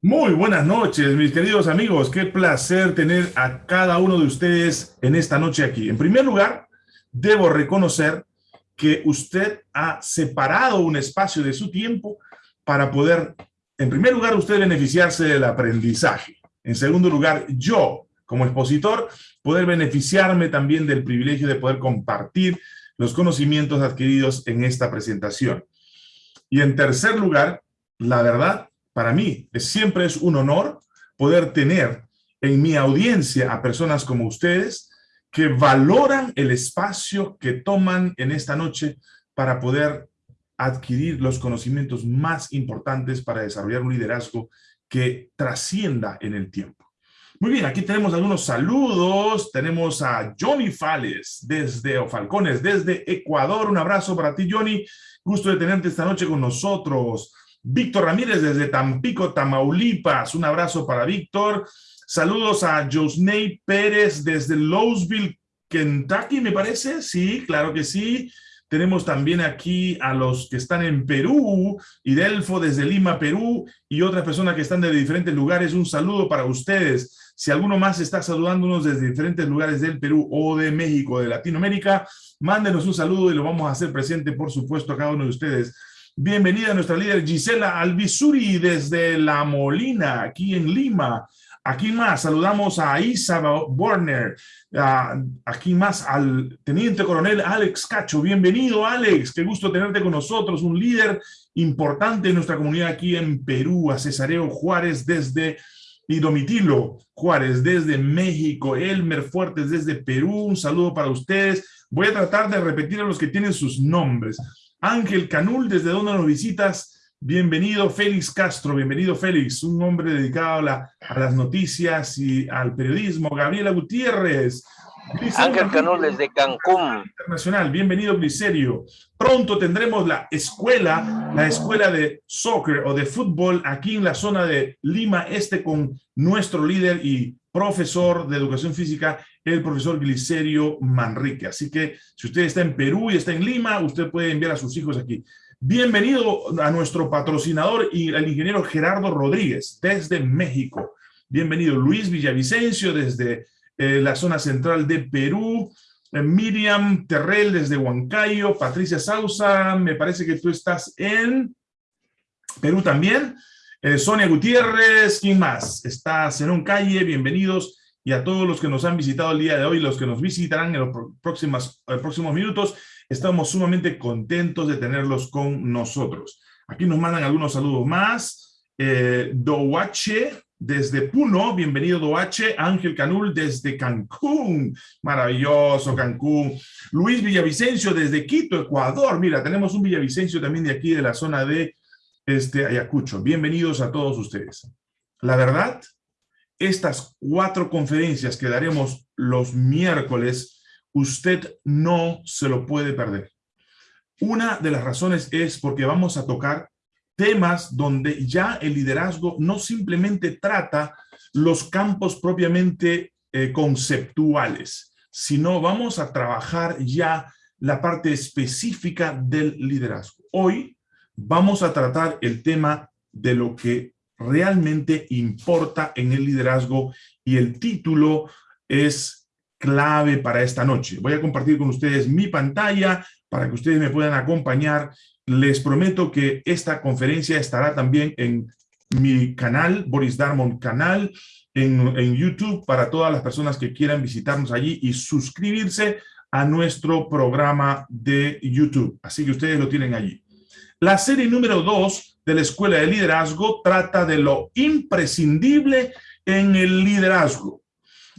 Muy buenas noches, mis queridos amigos. Qué placer tener a cada uno de ustedes en esta noche aquí. En primer lugar, debo reconocer que usted ha separado un espacio de su tiempo para poder, en primer lugar, usted beneficiarse del aprendizaje. En segundo lugar, yo, como expositor, poder beneficiarme también del privilegio de poder compartir los conocimientos adquiridos en esta presentación. Y en tercer lugar, la verdad, para mí, siempre es un honor poder tener en mi audiencia a personas como ustedes que valoran el espacio que toman en esta noche para poder adquirir los conocimientos más importantes para desarrollar un liderazgo que trascienda en el tiempo. Muy bien, aquí tenemos algunos saludos. Tenemos a Johnny Fales desde, o Falcones, desde Ecuador. Un abrazo para ti, Johnny. Gusto de tenerte esta noche con nosotros. Víctor Ramírez desde Tampico, Tamaulipas. Un abrazo para Víctor. Saludos a Josney Pérez desde Louisville, Kentucky, me parece. Sí, claro que sí. Tenemos también aquí a los que están en Perú, Idelfo desde Lima, Perú, y otras personas que están de diferentes lugares. Un saludo para ustedes. Si alguno más está saludándonos desde diferentes lugares del Perú o de México, de Latinoamérica, mándenos un saludo y lo vamos a hacer presente, por supuesto, a cada uno de ustedes. Bienvenida a nuestra líder Gisela Albizuri desde La Molina, aquí en Lima. Aquí más, saludamos a Isa Warner, aquí más al Teniente Coronel Alex Cacho. Bienvenido, Alex, qué gusto tenerte con nosotros, un líder importante en nuestra comunidad aquí en Perú, a Cesareo Juárez desde y Domitilo Juárez desde México, Elmer Fuertes desde Perú, un saludo para ustedes. Voy a tratar de repetir a los que tienen sus nombres. Ángel Canul, ¿desde dónde nos visitas? Bienvenido Félix Castro, bienvenido Félix, un hombre dedicado a, las noticias y al periodismo. Gabriela Gutiérrez. Ángel Canul desde Cancún. Internacional, bienvenido Glicerio. Pronto tendremos la escuela, la escuela de soccer o de fútbol aquí en la zona de Lima Este con nuestro líder y profesor de educación física, el profesor Glicerio Manrique. Así que si usted está en Perú y está en Lima, usted puede enviar a sus hijos aquí. Bienvenido a nuestro patrocinador y al ingeniero Gerardo Rodríguez desde México. Bienvenido Luis Villavicencio desde eh, la zona central de Perú. Eh, Miriam Terrell desde Huancayo. Patricia Sausa, me parece que tú estás en Perú también. Eh, Sonia Gutiérrez, ¿quién más? Está un Calle, bienvenidos. Y a todos los que nos han visitado el día de hoy, los que nos visitarán en los próximos, próximos minutos. Estamos sumamente contentos de tenerlos con nosotros. Aquí nos mandan algunos saludos más. Eh, Doache desde Puno, bienvenido Doache. Ángel Canul desde Cancún, maravilloso Cancún. Luis Villavicencio desde Quito, Ecuador. Mira, tenemos un Villavicencio también de aquí de la zona de este, Ayacucho. Bienvenidos a todos ustedes. La verdad, estas cuatro conferencias que daremos los miércoles usted no se lo puede perder. Una de las razones es porque vamos a tocar temas donde ya el liderazgo no simplemente trata los campos propiamente eh, conceptuales, sino vamos a trabajar ya la parte específica del liderazgo. Hoy vamos a tratar el tema de lo que realmente importa en el liderazgo y el título es clave para esta noche. Voy a compartir con ustedes mi pantalla para que ustedes me puedan acompañar. Les prometo que esta conferencia estará también en mi canal, Boris Darmon canal, en, en YouTube para todas las personas que quieran visitarnos allí y suscribirse a nuestro programa de YouTube. Así que ustedes lo tienen allí. La serie número 2 de la Escuela de Liderazgo trata de lo imprescindible en el liderazgo.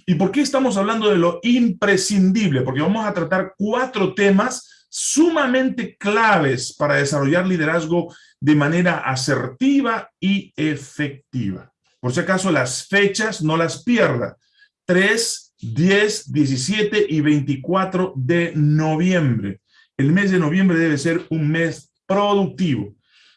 ¿Y por qué estamos hablando de lo imprescindible? Porque vamos a tratar cuatro temas sumamente claves para desarrollar liderazgo de manera asertiva y efectiva. Por si acaso, las fechas no las pierda. 3, 10, 17 y 24 de noviembre. El mes de noviembre debe ser un mes productivo.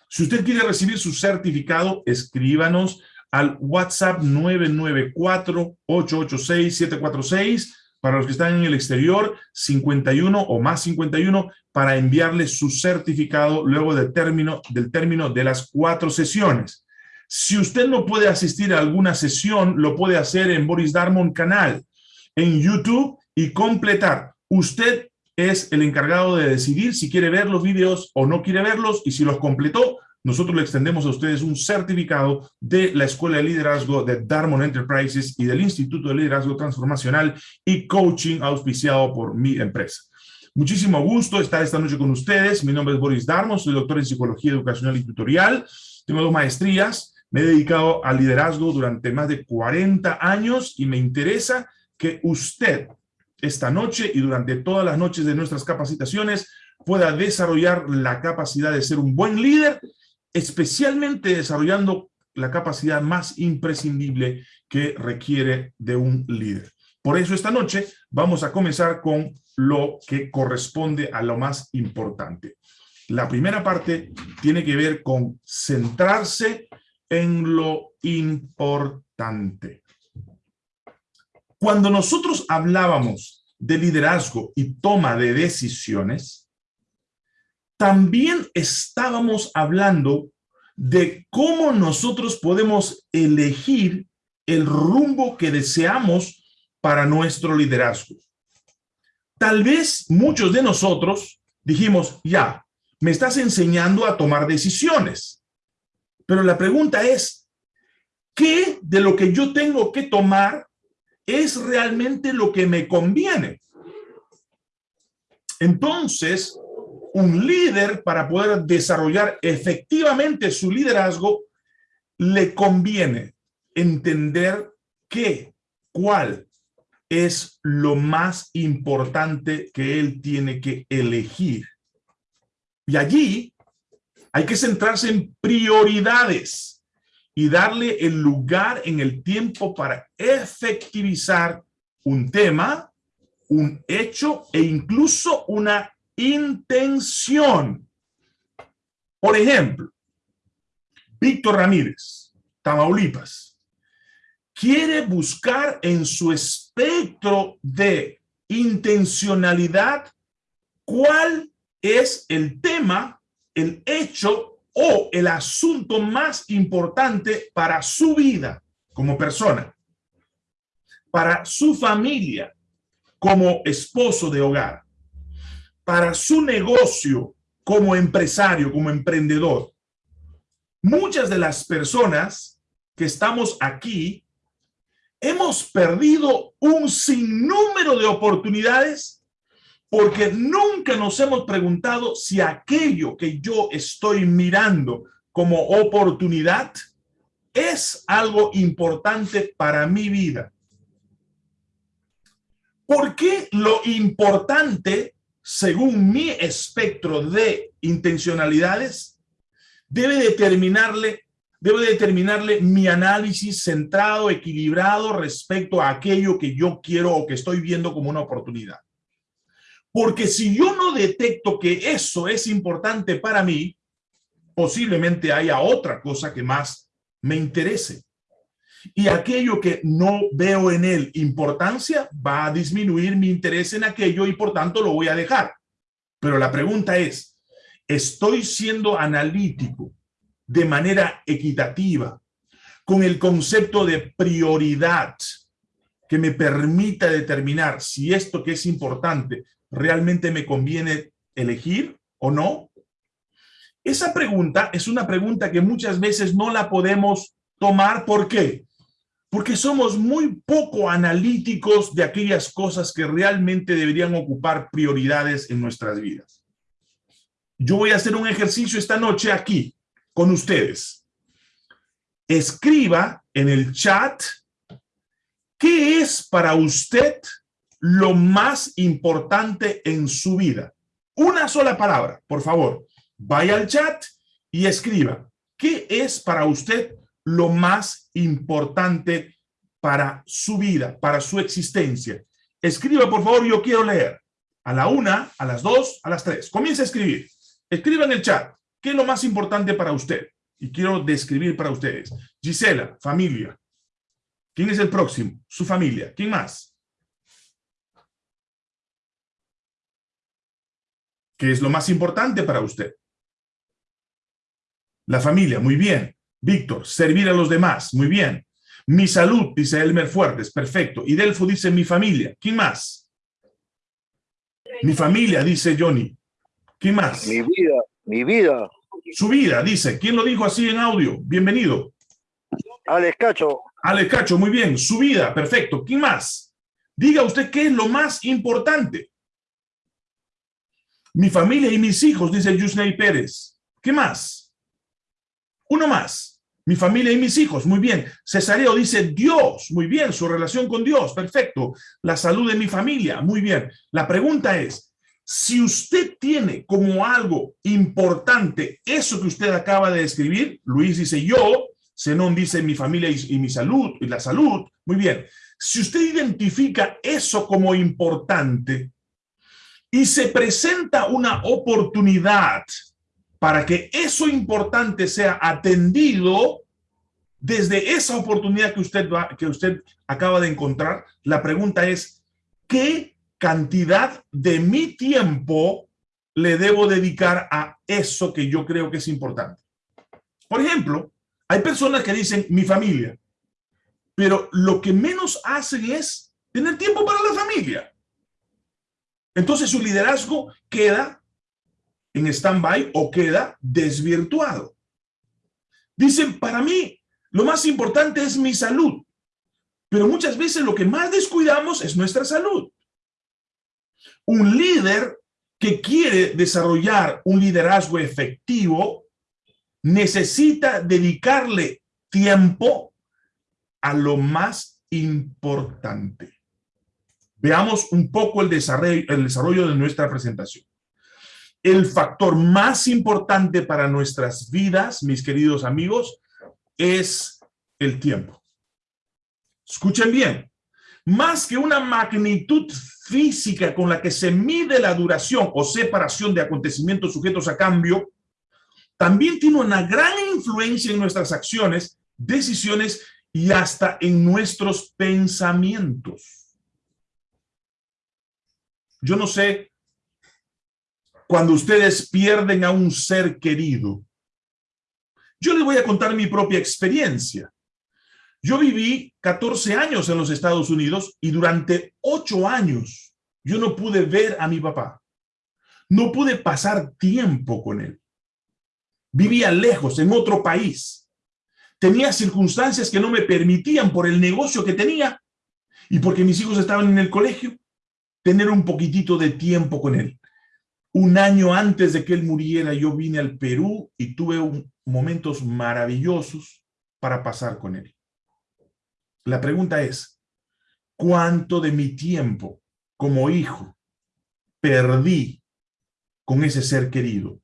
Si usted quiere recibir su certificado, escríbanos al WhatsApp 994-886-746, Para los que están en el exterior, 51 o más 51 para enviarles su certificado luego del término, del término de las cuatro sesiones. Si usted no puede asistir a alguna sesión, lo puede hacer en Boris Darmon canal, en YouTube y completar. Usted es el encargado de decidir si quiere ver los videos o no quiere verlos y si los completó, nosotros le extendemos a ustedes un certificado de la Escuela de Liderazgo de Darmon Enterprises y del Instituto de Liderazgo Transformacional y Coaching auspiciado por mi empresa. Muchísimo gusto estar esta noche con ustedes. Mi nombre es Boris Darmon, soy doctor en Psicología Educacional y Tutorial. Tengo dos maestrías. Me he dedicado al liderazgo durante más de 40 años y me interesa que usted esta noche y durante todas las noches de nuestras capacitaciones pueda desarrollar la capacidad de ser un buen líder especialmente desarrollando la capacidad más imprescindible que requiere de un líder. Por eso esta noche vamos a comenzar con lo que corresponde a lo más importante. La primera parte tiene que ver con centrarse en lo importante. Cuando nosotros hablábamos de liderazgo y toma de decisiones, también estábamos hablando de cómo nosotros podemos elegir el rumbo que deseamos para nuestro liderazgo. Tal vez muchos de nosotros dijimos, ya, me estás enseñando a tomar decisiones. Pero la pregunta es, ¿qué de lo que yo tengo que tomar es realmente lo que me conviene? Entonces, un líder para poder desarrollar efectivamente su liderazgo, le conviene entender qué, cuál es lo más importante que él tiene que elegir. Y allí hay que centrarse en prioridades y darle el lugar en el tiempo para efectivizar un tema, un hecho e incluso una intención. Por ejemplo, Víctor Ramírez, Tamaulipas, quiere buscar en su espectro de intencionalidad cuál es el tema, el hecho o el asunto más importante para su vida como persona, para su familia como esposo de hogar, para su negocio como empresario, como emprendedor. Muchas de las personas que estamos aquí hemos perdido un sinnúmero de oportunidades porque nunca nos hemos preguntado si aquello que yo estoy mirando como oportunidad es algo importante para mi vida. ¿Por qué lo importante según mi espectro de intencionalidades, debe determinarle, debe determinarle mi análisis centrado, equilibrado respecto a aquello que yo quiero o que estoy viendo como una oportunidad. Porque si yo no detecto que eso es importante para mí, posiblemente haya otra cosa que más me interese y aquello que no veo en él importancia va a disminuir mi interés en aquello y por tanto lo voy a dejar. Pero la pregunta es, ¿estoy siendo analítico de manera equitativa con el concepto de prioridad que me permita determinar si esto que es importante realmente me conviene elegir o no? Esa pregunta es una pregunta que muchas veces no la podemos tomar. ¿Por qué? porque somos muy poco analíticos de aquellas cosas que realmente deberían ocupar prioridades en nuestras vidas. Yo voy a hacer un ejercicio esta noche aquí con ustedes. Escriba en el chat qué es para usted lo más importante en su vida. Una sola palabra, por favor. Vaya al chat y escriba. ¿Qué es para usted lo más importante para su vida, para su existencia. Escriba, por favor, yo quiero leer. A la una, a las dos, a las tres. Comience a escribir. Escriba en el chat. ¿Qué es lo más importante para usted? Y quiero describir para ustedes. Gisela, familia. ¿Quién es el próximo? Su familia. ¿Quién más? ¿Qué es lo más importante para usted? La familia, muy bien. Víctor, servir a los demás, muy bien. Mi salud, dice Elmer Fuertes, perfecto. Y Delfo dice mi familia. ¿Quién más? Mi familia, dice Johnny. ¿Quién más? Mi vida, mi vida. Su vida, dice. ¿Quién lo dijo así en audio? Bienvenido. Alex Cacho. Alex Cacho, muy bien. Su vida, perfecto. ¿Quién más? Diga usted qué es lo más importante. Mi familia y mis hijos, dice Yusney Pérez. ¿Qué más? Uno más. Mi familia y mis hijos, muy bien. Cesareo dice Dios, muy bien, su relación con Dios, perfecto. La salud de mi familia, muy bien. La pregunta es, si usted tiene como algo importante eso que usted acaba de escribir, Luis dice yo, Zenón dice mi familia y, y mi salud, y la salud, muy bien. Si usted identifica eso como importante y se presenta una oportunidad para que eso importante sea atendido desde esa oportunidad que usted, va, que usted acaba de encontrar, la pregunta es, ¿qué cantidad de mi tiempo le debo dedicar a eso que yo creo que es importante? Por ejemplo, hay personas que dicen, mi familia, pero lo que menos hacen es tener tiempo para la familia. Entonces su liderazgo queda en stand-by o queda desvirtuado. Dicen, para mí, lo más importante es mi salud. Pero muchas veces lo que más descuidamos es nuestra salud. Un líder que quiere desarrollar un liderazgo efectivo necesita dedicarle tiempo a lo más importante. Veamos un poco el desarrollo, el desarrollo de nuestra presentación el factor más importante para nuestras vidas, mis queridos amigos, es el tiempo. Escuchen bien, más que una magnitud física con la que se mide la duración o separación de acontecimientos sujetos a cambio, también tiene una gran influencia en nuestras acciones, decisiones y hasta en nuestros pensamientos. Yo no sé cuando ustedes pierden a un ser querido. Yo les voy a contar mi propia experiencia. Yo viví 14 años en los Estados Unidos y durante 8 años yo no pude ver a mi papá. No pude pasar tiempo con él. Vivía lejos, en otro país. Tenía circunstancias que no me permitían por el negocio que tenía y porque mis hijos estaban en el colegio, tener un poquitito de tiempo con él. Un año antes de que él muriera, yo vine al Perú y tuve momentos maravillosos para pasar con él. La pregunta es, ¿cuánto de mi tiempo como hijo perdí con ese ser querido?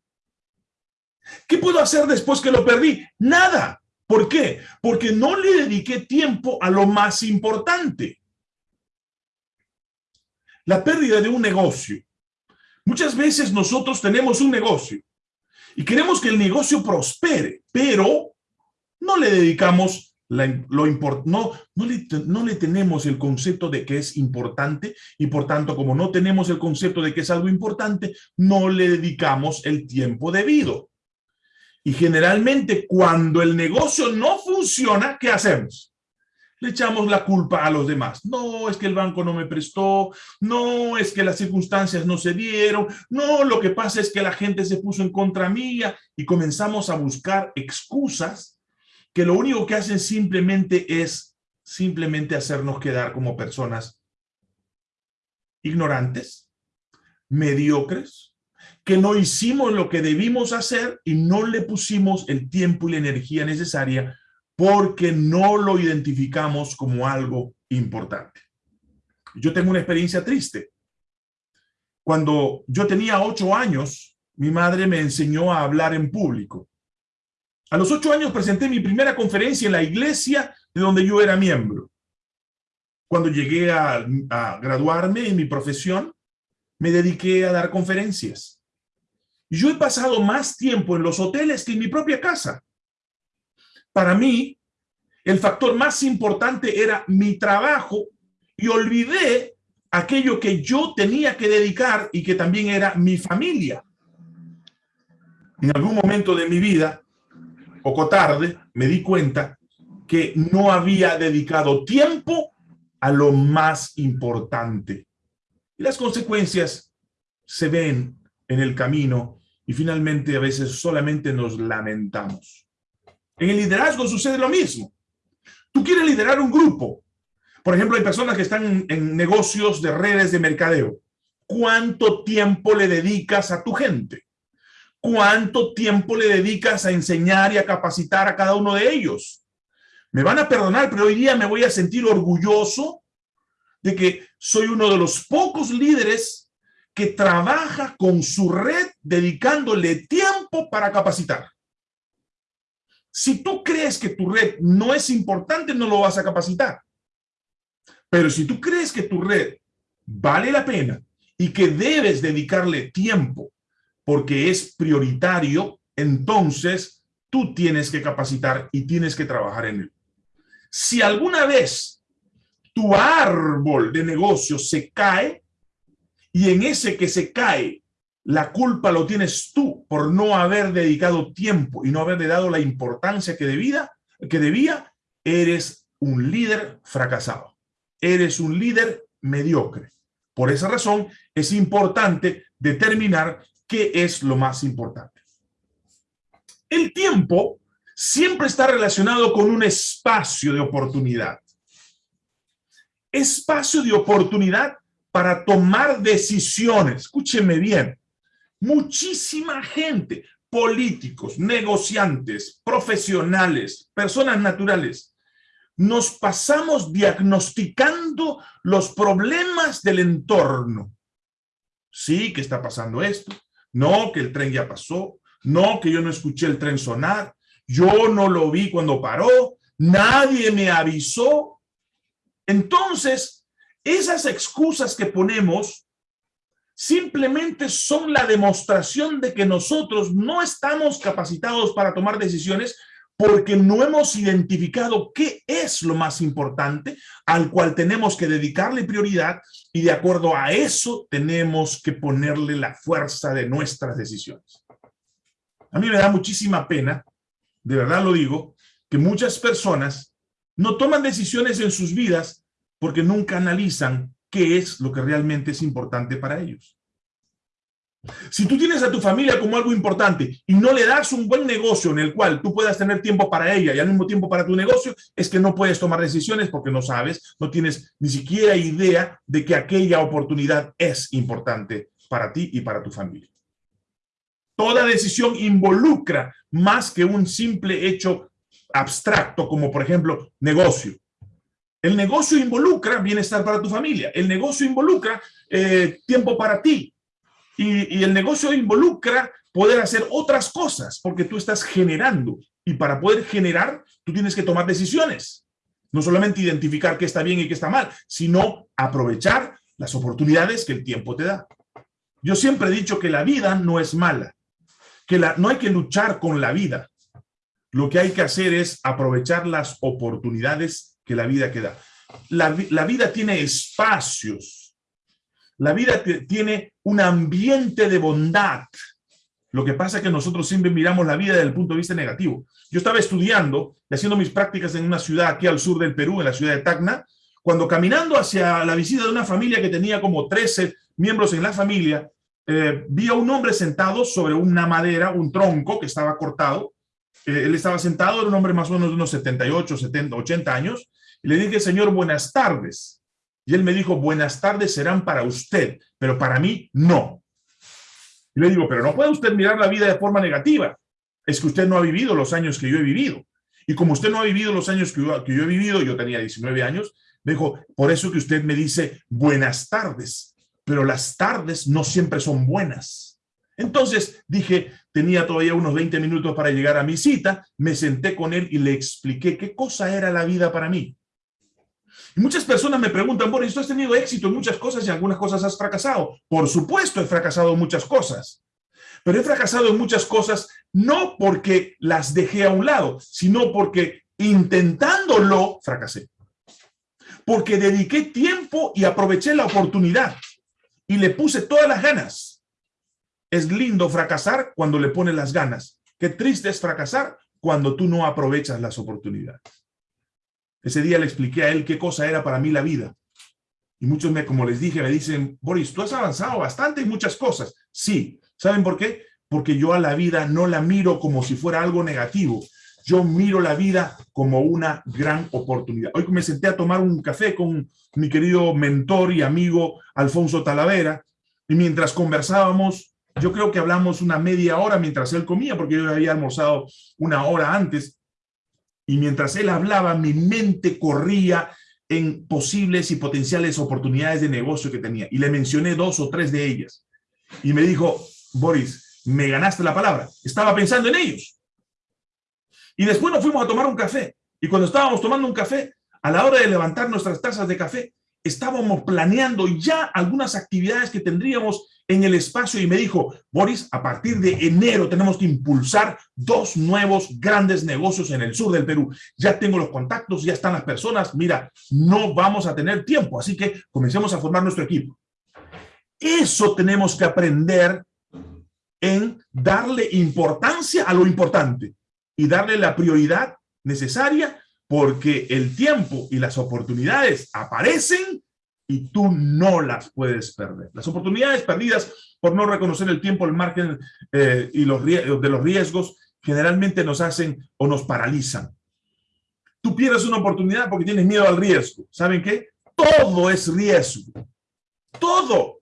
¿Qué puedo hacer después que lo perdí? Nada. ¿Por qué? Porque no le dediqué tiempo a lo más importante. La pérdida de un negocio Muchas veces nosotros tenemos un negocio y queremos que el negocio prospere, pero no le dedicamos lo no, no, le, no le tenemos el concepto de que es importante y por tanto como no tenemos el concepto de que es algo importante, no le dedicamos el tiempo debido. Y generalmente cuando el negocio no funciona, ¿qué hacemos? Le echamos la culpa a los demás. No, es que el banco no me prestó, no, es que las circunstancias no se dieron, no, lo que pasa es que la gente se puso en contra mía y comenzamos a buscar excusas que lo único que hacen simplemente es simplemente hacernos quedar como personas ignorantes, mediocres, que no hicimos lo que debimos hacer y no le pusimos el tiempo y la energía necesaria porque no lo identificamos como algo importante. Yo tengo una experiencia triste. Cuando yo tenía ocho años, mi madre me enseñó a hablar en público. A los ocho años presenté mi primera conferencia en la iglesia de donde yo era miembro. Cuando llegué a, graduarme en mi profesión, me dediqué a dar conferencias. Yo he pasado más tiempo en los hoteles que en mi propia casa. Para mí, el factor más importante era mi trabajo y olvidé aquello que yo tenía que dedicar y que también era mi familia. en algún momento de mi vida, poco tarde, me di cuenta que no había dedicado tiempo a lo más importante. Y las consecuencias se ven en el camino y finalmente a veces solamente nos lamentamos. En el liderazgo sucede lo mismo. Tú quieres liderar un grupo. Por ejemplo, hay personas que están en negocios de redes de mercadeo. ¿Cuánto tiempo le dedicas a tu gente? ¿Cuánto tiempo le dedicas a enseñar y a capacitar a cada uno de ellos? Me van a perdonar, pero hoy día me voy a sentir orgulloso de que soy uno de los pocos líderes que trabaja con su red dedicándole tiempo para capacitar. Si tú crees que tu red no es importante, no lo vas a capacitar. Pero si tú crees que tu red vale la pena y que debes dedicarle tiempo porque es prioritario, entonces tú tienes que capacitar y tienes que trabajar en él. Si alguna vez tu árbol de negocio se cae y en ese que se cae la culpa lo tienes tú por no haber dedicado tiempo y no haberle dado la importancia que debía, que debía, eres un líder fracasado. Eres un líder mediocre. Por esa razón es importante determinar qué es lo más importante. El tiempo siempre está relacionado con un espacio de oportunidad. Espacio de oportunidad para tomar decisiones. Escúcheme bien. Muchísima gente, políticos, negociantes, profesionales, personas naturales, nos pasamos diagnosticando los problemas del entorno. Sí, que está pasando esto. No, que el tren ya pasó. No, que yo no escuché el tren sonar. Yo no lo vi cuando paró. Nadie me avisó. Entonces, esas excusas que ponemos simplemente son la demostración de que nosotros no estamos capacitados para tomar decisiones porque no hemos identificado qué es lo más importante al cual tenemos que dedicarle prioridad y de acuerdo a eso tenemos que ponerle la fuerza de nuestras decisiones. A mí me da muchísima pena, de verdad lo digo, que muchas personas no toman decisiones en sus vidas porque nunca analizan qué es lo que realmente es importante para ellos. Si tú tienes a tu familia como algo importante y no le das un buen negocio en el cual tú puedas tener tiempo para ella y al mismo tiempo para tu negocio, es que no puedes tomar decisiones porque no sabes, no tienes ni siquiera idea de que aquella oportunidad es importante para ti y para tu familia. Toda decisión involucra más que un simple hecho abstracto como por ejemplo negocio. El negocio involucra bienestar para tu familia. El negocio involucra eh, tiempo para ti. Y, el negocio involucra poder hacer otras cosas porque tú estás generando. Y para poder generar, tú tienes que tomar decisiones. No solamente identificar qué está bien y qué está mal, sino aprovechar las oportunidades que el tiempo te da. Yo siempre he dicho que la vida no es mala, que no hay que luchar con la vida. Lo que hay que hacer es aprovechar las oportunidades que la vida queda. La, la vida tiene espacios. La vida tiene un ambiente de bondad. Lo que pasa es que nosotros siempre miramos la vida desde el punto de vista negativo. Yo estaba estudiando y haciendo mis prácticas en una ciudad aquí al sur del Perú, en la ciudad de Tacna, cuando caminando hacia la visita de una familia que tenía como 13 miembros en la familia, eh, vi a un hombre sentado sobre una madera, un tronco que estaba cortado. Eh, él estaba sentado, era un hombre más o menos de unos 78, 70, 80 años, y le dije, señor, buenas tardes. Y él me dijo, buenas tardes serán para usted, pero para mí no. Y le digo, pero no puede usted mirar la vida de forma negativa. Es que usted no ha vivido los años que yo he vivido. Y como usted no ha vivido los años que yo, que yo he vivido, yo tenía 19 años, me dijo, por eso que usted me dice buenas tardes, pero las tardes no siempre son buenas. Entonces dije, tenía todavía unos 20 minutos para llegar a mi cita, me senté con él y le expliqué qué cosa era la vida para mí. Muchas personas me preguntan, bueno, ¿tú has tenido éxito en muchas cosas y algunas cosas has fracasado? Por supuesto he fracasado en muchas cosas. Pero he fracasado en muchas cosas no porque las dejé a un lado, sino porque intentándolo fracasé. Porque dediqué tiempo y aproveché la oportunidad y le puse todas las ganas. es lindo fracasar cuando le pones las ganas. Qué triste es fracasar cuando tú no aprovechas las oportunidades. Ese día le expliqué a él qué cosa era para mí la vida. Y muchos, me, como les dije, me dicen, Boris, tú has avanzado bastante en muchas cosas. Sí. ¿Saben por qué? Porque yo a la vida no la miro como si fuera algo negativo. Yo miro la vida como una gran oportunidad. Hoy me senté a tomar un café con mi querido mentor y amigo Alfonso Talavera. Y mientras conversábamos, yo creo que hablamos una media hora mientras él comía, porque yo había almorzado una hora antes. Y mientras él hablaba, mi mente corría en posibles y potenciales oportunidades de negocio que tenía. Y le mencioné dos o tres de ellas. Y me dijo, Boris, me ganaste la palabra. Estaba pensando en ellos. Y después nos fuimos a tomar un café. Y cuando estábamos tomando un café, a la hora de levantar nuestras tazas de café, estábamos planeando ya algunas actividades que tendríamos en el espacio y me dijo, Boris, a partir de enero tenemos que impulsar dos nuevos grandes negocios en el sur del Perú. Ya tengo los contactos, ya están las personas. Mira, no vamos a tener tiempo, así que comencemos a formar nuestro equipo. Eso tenemos que aprender en darle importancia a lo importante y darle la prioridad necesaria porque el tiempo y las oportunidades aparecen y tú no las puedes perder. Las oportunidades perdidas por no reconocer el tiempo, el margen eh, y los de los riesgos generalmente nos hacen o nos paralizan. Tú pierdes una oportunidad porque tienes miedo al riesgo. ¿Saben qué? Todo es riesgo. Todo.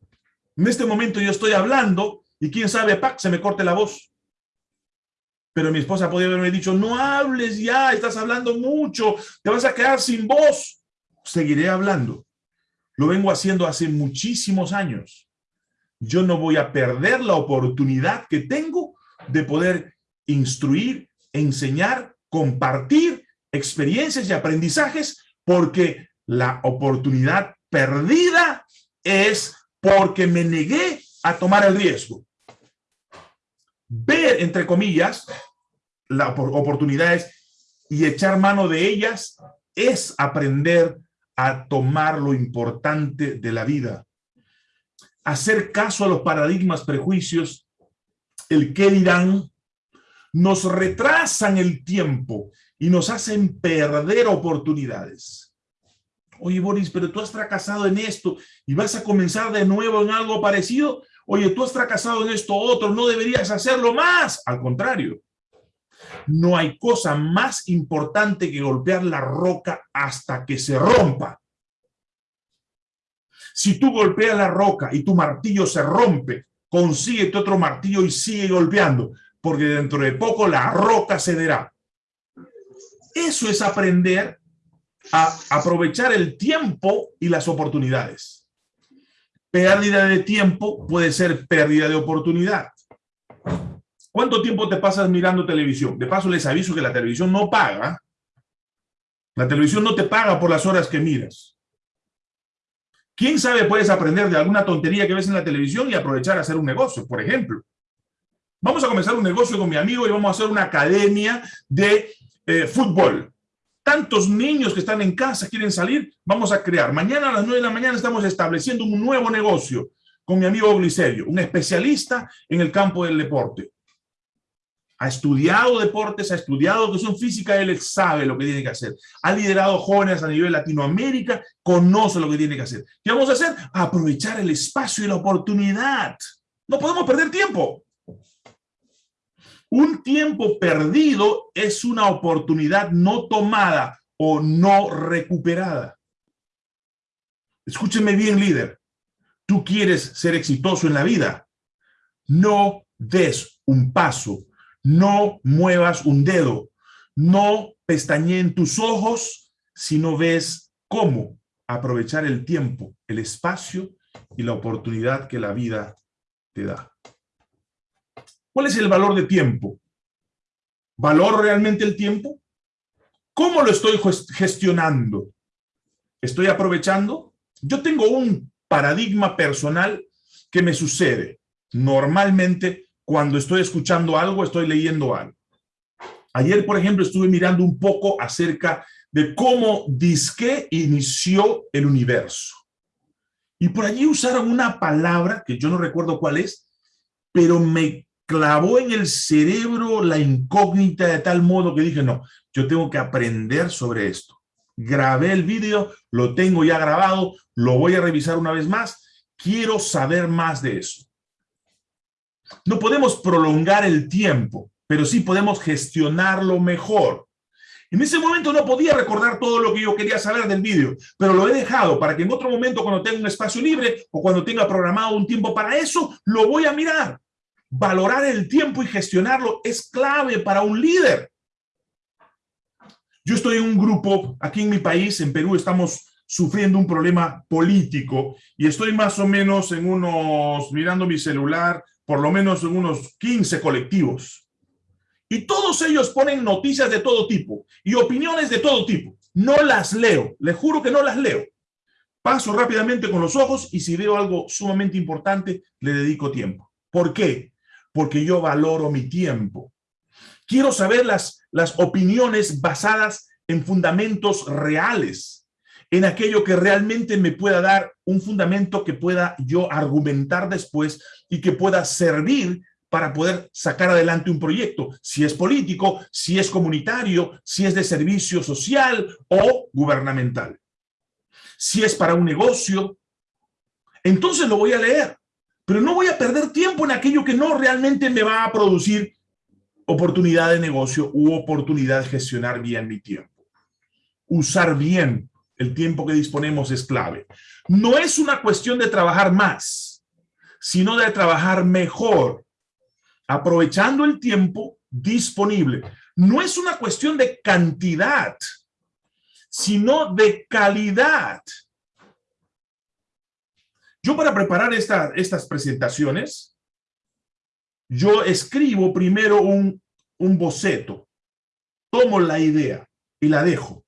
En este momento yo estoy hablando y quién sabe, ¡pac! se me corte la voz. Pero mi esposa podría haberme dicho, no hables ya, estás hablando mucho, te vas a quedar sin voz. Seguiré hablando. Lo vengo haciendo hace muchísimos años. Yo no voy a perder la oportunidad que tengo de poder instruir, enseñar, compartir experiencias y aprendizajes porque la oportunidad perdida es porque me negué a tomar el riesgo. Ver, entre comillas, las oportunidades y echar mano de ellas es aprender a tomar lo importante de la vida. Hacer caso a los paradigmas, prejuicios, el qué dirán, nos retrasan el tiempo y nos hacen perder oportunidades. Oye, Boris, pero tú has fracasado en esto y vas a comenzar de nuevo en algo parecido. Oye, tú has fracasado en esto otro, no deberías hacerlo más. Al contrario, no hay cosa más importante que golpear la roca hasta que se rompa. Si tú golpeas la roca y tu martillo se rompe, consíguete otro martillo y sigue golpeando, porque dentro de poco la roca cederá. Eso es aprender a aprovechar el tiempo y las oportunidades. Pérdida de tiempo puede ser pérdida de oportunidad. ¿Cuánto tiempo te pasas mirando televisión? De paso les aviso que la televisión no paga. La televisión no te paga por las horas que miras. ¿Quién sabe puedes aprender de alguna tontería que ves en la televisión y aprovechar a hacer un negocio, por ejemplo? Vamos a comenzar un negocio con mi amigo y vamos a hacer una academia de eh, fútbol. Tantos niños que están en casa quieren salir, vamos a crear. Mañana a las 9 de la mañana estamos estableciendo un nuevo negocio con mi amigo Glicerio, un especialista en el campo del deporte ha estudiado deportes, ha estudiado educación física, él sabe lo que tiene que hacer. Ha liderado jóvenes a nivel Latinoamérica, conoce lo que tiene que hacer. ¿Qué vamos a hacer? Aprovechar el espacio y la oportunidad. No podemos perder tiempo. Un tiempo perdido es una oportunidad no tomada o no recuperada. Escúcheme bien, líder. Tú quieres ser exitoso en la vida. No des un paso no muevas un dedo, no pestañeen tus ojos si no ves cómo aprovechar el tiempo, el espacio y la oportunidad que la vida te da. ¿Cuál es el valor de tiempo? ¿Valor realmente el tiempo? ¿Cómo lo estoy gestionando? ¿Estoy aprovechando? Yo tengo un paradigma personal que me sucede. Normalmente cuando estoy escuchando algo, estoy leyendo algo. Ayer, por ejemplo, estuve mirando un poco acerca de cómo Disque inició el universo. Y por allí usaron una palabra, que yo no recuerdo cuál es, pero me clavó en el cerebro la incógnita de tal modo que dije, no, yo tengo que aprender sobre esto. Grabé el vídeo, lo tengo ya grabado, lo voy a revisar una vez más. Quiero saber más de eso. No podemos prolongar el tiempo, pero sí podemos gestionarlo mejor. En ese momento no podía recordar todo lo que yo quería saber del vídeo, pero lo he dejado para que en otro momento, cuando tenga un espacio libre o cuando tenga programado un tiempo para eso, lo voy a mirar. Valorar el tiempo y gestionarlo es clave para un líder. Yo estoy en un grupo, aquí en mi país, en Perú, estamos sufriendo un problema político y estoy más o menos en unos, mirando mi celular, por lo menos en unos 15 colectivos. Y todos ellos ponen noticias de todo tipo y opiniones de todo tipo. No las leo, les juro que no las leo. Paso rápidamente con los ojos y si veo algo sumamente importante, le dedico tiempo. ¿Por qué? Porque yo valoro mi tiempo. Quiero saber las, las opiniones basadas en fundamentos reales, en aquello que realmente me pueda dar un fundamento que pueda yo argumentar después y que pueda servir para poder sacar adelante un proyecto, si es político, si es comunitario, si es de servicio social o gubernamental. Si es para un negocio, entonces lo voy a leer, pero no voy a perder tiempo en aquello que no realmente me va a producir oportunidad de negocio u oportunidad de gestionar bien mi tiempo. Usar bien el tiempo que disponemos es clave. No es una cuestión de trabajar más, sino de trabajar mejor, aprovechando el tiempo disponible. No es una cuestión de cantidad, sino de calidad. Yo para preparar estas presentaciones, yo escribo primero un, un boceto, tomo la idea y la dejo.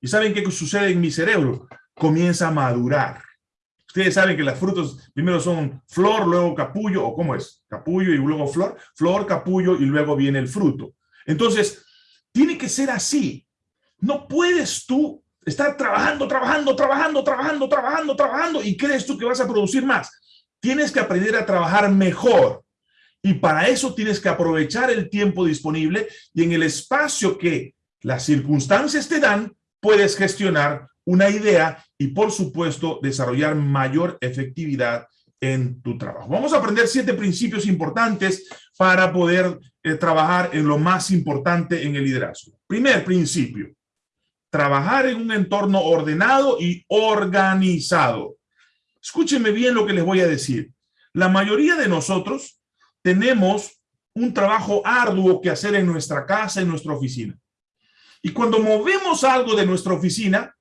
¿Y saben qué sucede en mi cerebro? Comienza a madurar. Ustedes saben que las frutos primero son flor, luego capullo, o cómo es, capullo y luego flor, flor, capullo y luego viene el fruto. Entonces, tiene que ser así. No puedes tú estar trabajando, trabajando, trabajando, trabajando, trabajando, trabajando y crees tú que vas a producir más. Tienes que aprender a trabajar mejor. Y para eso tienes que aprovechar el tiempo disponible y en el espacio que las circunstancias te dan, puedes gestionar una idea y, por supuesto, desarrollar mayor efectividad en tu trabajo. Vamos a aprender siete principios importantes para poder eh, trabajar en lo más importante en el liderazgo. Primer principio, trabajar en un entorno ordenado y organizado. Escúchenme bien lo que les voy a decir. La mayoría de nosotros tenemos un trabajo arduo que hacer en nuestra casa, en nuestra oficina. Y cuando movemos algo de nuestra oficina,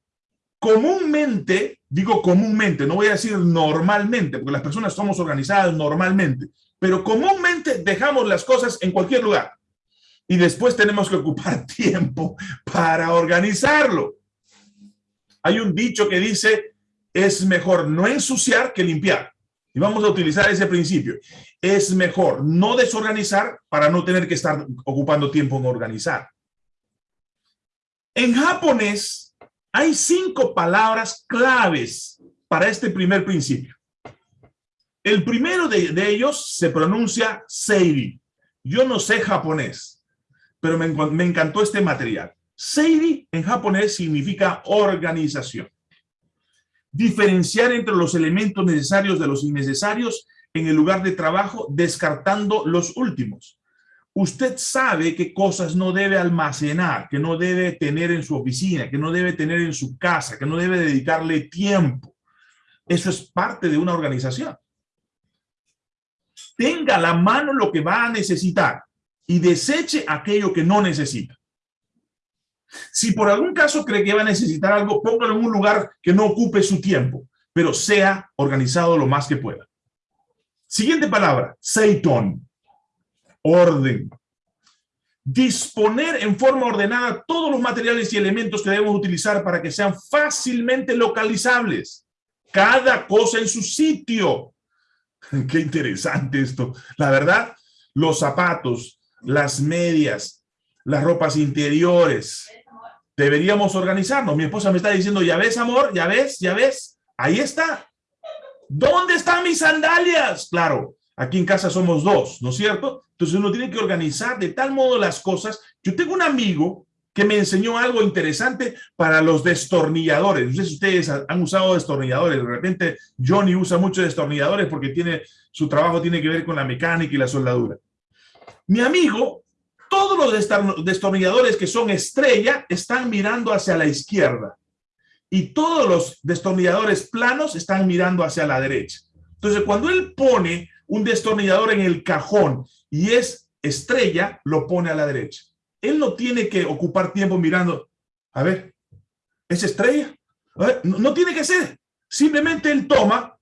comúnmente, digo comúnmente, no voy a decir normalmente, porque las personas somos organizadas normalmente, pero comúnmente dejamos las cosas en cualquier lugar. Y después tenemos que ocupar tiempo para organizarlo. Hay un dicho que dice, es mejor no ensuciar que limpiar. Y vamos a utilizar ese principio. Es mejor no desorganizar para no tener que estar ocupando tiempo en organizar. En japonés hay cinco palabras claves para este primer principio. El primero de, ellos se pronuncia Seiri. Yo no sé japonés, pero me, encantó este material. Seiri en japonés significa organización. Diferenciar entre los elementos necesarios de los innecesarios en el lugar de trabajo, descartando los últimos usted sabe qué cosas no debe almacenar, que no debe tener en su oficina, que no debe tener en su casa, que no debe dedicarle tiempo. Eso es parte de una organización. Tenga a la mano lo que va a necesitar y deseche aquello que no necesita. Si por algún caso cree que va a necesitar algo, póngalo en un lugar que no ocupe su tiempo, pero sea organizado lo más que pueda. Siguiente palabra, Seiton orden. Disponer en forma ordenada todos los materiales y elementos que debemos utilizar para que sean fácilmente localizables. Cada cosa en su sitio. Qué interesante esto. La verdad, los zapatos, las medias, las ropas interiores. Deberíamos organizarnos. Mi esposa me está diciendo, ya ves, amor, ya ves, ya ves. Ahí está. ¿Dónde están mis sandalias? Claro, Aquí en casa somos dos, ¿no es cierto? Entonces uno tiene que organizar de tal modo las cosas. Yo tengo un amigo que me enseñó algo interesante para los destornilladores. No sé si ustedes han usado destornilladores. De repente Johnny usa muchos destornilladores porque tiene, su trabajo tiene que ver con la mecánica y la soldadura. Mi amigo, todos los destornilladores que son estrella están mirando hacia la izquierda y todos los destornilladores planos están mirando hacia la derecha. Entonces, cuando él pone un destornillador en el cajón y es estrella, lo pone a la derecha. Él no tiene que ocupar tiempo mirando, a ver, ¿es estrella? no, tiene que ser. Simplemente él toma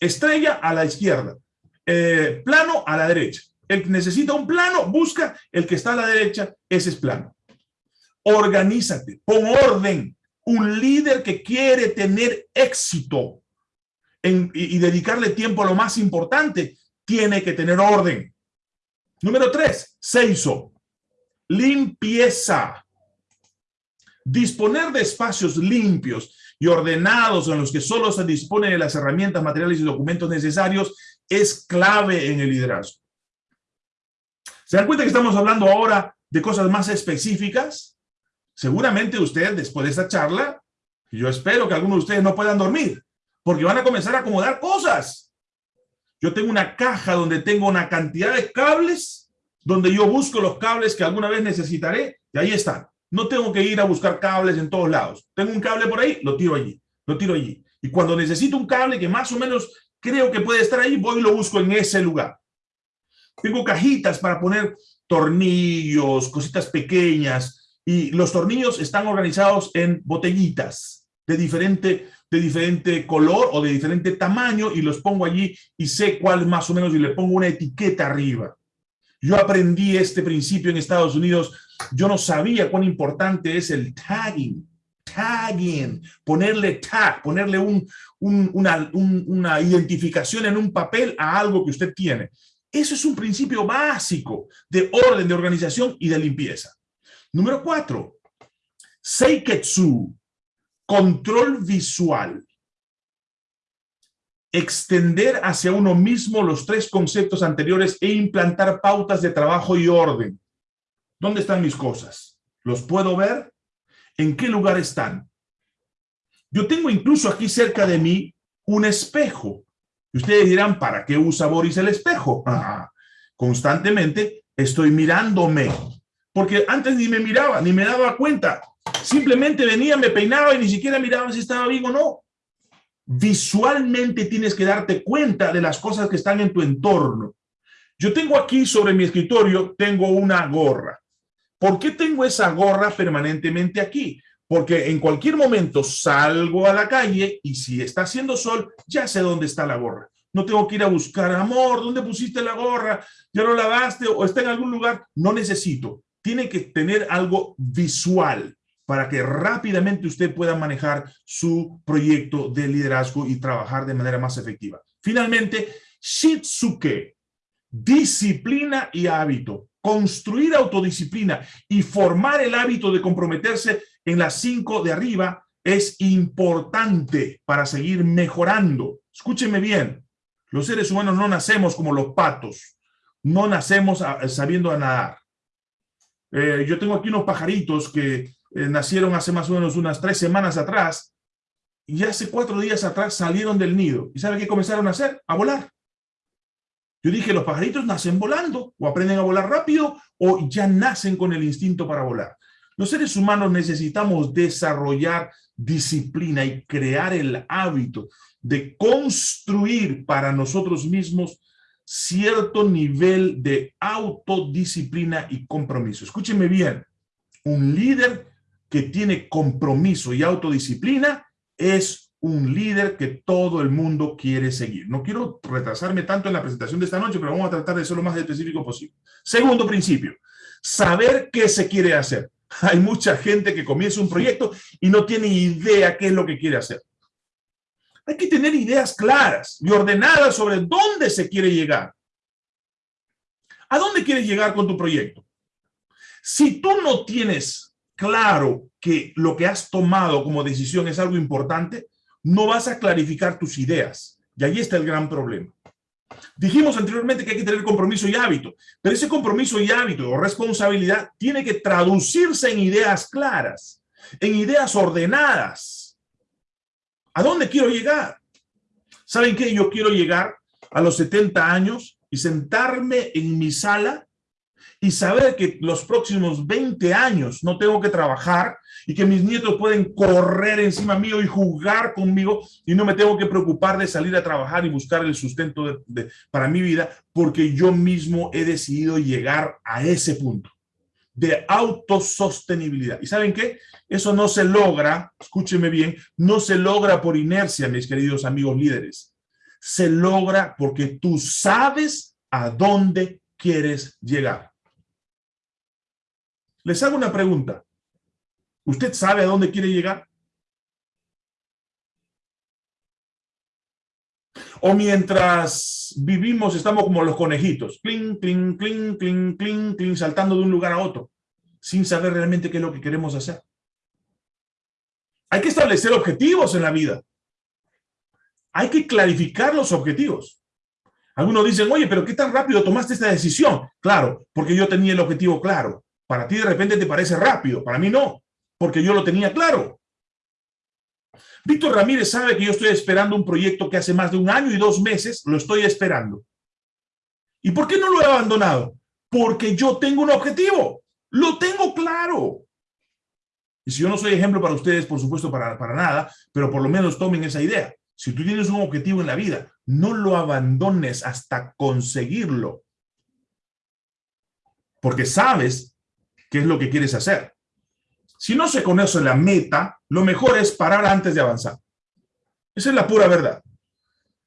estrella a la izquierda, eh, plano a la derecha. El que necesita un plano, busca el que está a la derecha, ese es plano. Organízate, pon orden. Un líder que quiere tener éxito y, y dedicarle tiempo a lo más importante, tiene que tener orden. Número tres, hizo Limpieza. Disponer de espacios limpios y ordenados en los que solo se dispone de las herramientas, materiales y documentos necesarios es clave en el liderazgo. ¿Se dan cuenta que estamos hablando ahora de cosas más específicas? Seguramente usted, después de esta charla, yo espero que algunos de ustedes no puedan dormir, porque van a comenzar a acomodar cosas. Yo tengo una caja donde tengo una cantidad de cables, donde yo busco los cables que alguna vez necesitaré, y ahí están. No tengo que ir a buscar cables en todos lados. Tengo un cable por ahí, lo tiro allí, lo tiro allí. Y cuando necesito un cable que más o menos creo que puede estar ahí, voy y lo busco en ese lugar. Tengo cajitas para poner tornillos, cositas pequeñas, y los tornillos están organizados en botellitas de diferente de diferente color o de diferente tamaño y los pongo allí y sé cuál más o menos y le pongo una etiqueta arriba. Yo aprendí este principio en Estados Unidos. Yo no sabía cuán importante es el tagging. Tagging, ponerle tag, ponerle un, una, una identificación en un papel a algo que usted tiene. Eso es un principio básico de orden, de organización y de limpieza. Número cuatro, Seiketsu, control visual, extender hacia uno mismo los tres conceptos anteriores e implantar pautas de trabajo y orden. ¿Dónde están mis cosas? ¿Los puedo ver? ¿En qué lugar están? Yo tengo incluso aquí cerca de mí un espejo. Y ustedes dirán, ¿para qué usa Boris el espejo? Ah, constantemente estoy mirándome. Porque antes ni me miraba, ni me daba cuenta. Simplemente venía, me peinaba y ni siquiera miraba si estaba bien o no. Visualmente tienes que darte cuenta de las cosas que están en tu entorno. Yo tengo aquí sobre mi escritorio, tengo una gorra. ¿Por qué tengo esa gorra permanentemente aquí? Porque en cualquier momento salgo a la calle y si está haciendo sol, ya sé dónde está la gorra. No tengo que ir a buscar, amor, ¿dónde pusiste la gorra? ¿Ya lo lavaste o está en algún lugar? No necesito. Tiene que tener algo visual para que rápidamente usted pueda manejar su proyecto de liderazgo y trabajar de manera más efectiva. Finalmente, Shitsuke, disciplina y hábito. Construir autodisciplina y formar el hábito de comprometerse en las cinco de arriba es importante para seguir mejorando. Escúcheme bien, los seres humanos no nacemos como los patos, no nacemos sabiendo nadar. Eh, yo tengo aquí unos pajaritos que eh, nacieron hace más o menos unas tres semanas atrás, y hace cuatro días atrás salieron del nido. ¿Y sabe qué comenzaron a hacer? A volar. Yo dije, los pajaritos nacen volando, o aprenden a volar rápido, o ya nacen con el instinto para volar. Los seres humanos necesitamos desarrollar disciplina y crear el hábito de construir para nosotros mismos cierto nivel de autodisciplina y compromiso. Escúcheme bien, un líder que tiene compromiso y autodisciplina es un líder que todo el mundo quiere seguir. No quiero retrasarme tanto en la presentación de esta noche, pero vamos a tratar de ser lo más específico posible. Segundo principio, saber qué se quiere hacer. Hay mucha gente que comienza un proyecto y no tiene idea qué es lo que quiere hacer. Hay que tener ideas claras y ordenadas sobre dónde se quiere llegar. ¿A dónde quieres llegar con tu proyecto? Si tú no tienes claro que lo que has tomado como decisión es algo importante, no vas a clarificar tus ideas. Y ahí está el gran problema. Dijimos anteriormente que hay que tener compromiso y hábito, pero ese compromiso y hábito o responsabilidad tiene que traducirse en ideas claras, en ideas ordenadas. ¿A dónde quiero llegar? ¿Saben qué? Yo quiero llegar a los 70 años y sentarme en mi sala y saber que los próximos 20 años no tengo que trabajar y que mis nietos pueden correr encima mío y jugar conmigo y no me tengo que preocupar de salir a trabajar y buscar el sustento para mi vida porque yo mismo he decidido llegar a ese punto de autosostenibilidad. ¿Y saben qué? Eso no se logra, escúcheme bien, no se logra por inercia, mis queridos amigos líderes. Se logra porque tú sabes a dónde quieres llegar. Les hago una pregunta. ¿Usted sabe a dónde quiere llegar? O mientras vivimos, estamos como los conejitos, clink, clink, clink, clink, clink, clink, saltando de un lugar a otro, sin saber realmente qué es lo que queremos hacer. Hay que establecer objetivos en la vida. Hay que clarificar los objetivos. Algunos dicen, oye, pero ¿qué tan rápido tomaste esta decisión? Claro, porque yo tenía el objetivo claro. Para ti de repente te parece rápido, para mí no, porque yo lo tenía claro. Víctor Ramírez sabe que yo estoy esperando un proyecto que hace más de un año y dos meses lo estoy esperando. ¿Y por qué no lo he abandonado? Porque yo tengo un objetivo, lo tengo claro. Y si yo no soy ejemplo para ustedes, por supuesto, para, para nada, pero por lo menos tomen esa idea. Si tú tienes un objetivo en la vida, no lo abandones hasta conseguirlo. Porque sabes qué es lo que quieres hacer. Si no se conoce la meta, lo mejor es parar antes de avanzar. Esa es la pura verdad.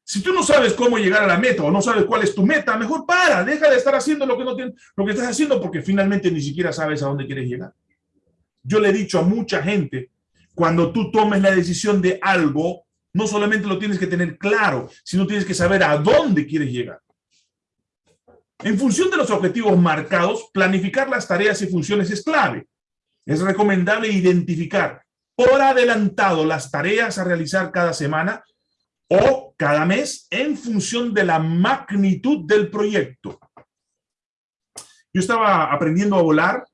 Si tú no sabes cómo llegar a la meta o no sabes cuál es tu meta, mejor para, deja de estar haciendo lo que, no lo que estás haciendo porque finalmente ni siquiera sabes a dónde quieres llegar. Yo le he dicho a mucha gente, cuando tú tomes la decisión de algo, no solamente lo tienes que tener claro, sino tienes que saber a dónde quieres llegar. En función de los objetivos marcados, planificar las tareas y funciones es clave. Es recomendable identificar por adelantado las tareas a realizar cada semana o cada mes en función de la magnitud del proyecto. Yo estaba aprendiendo a volar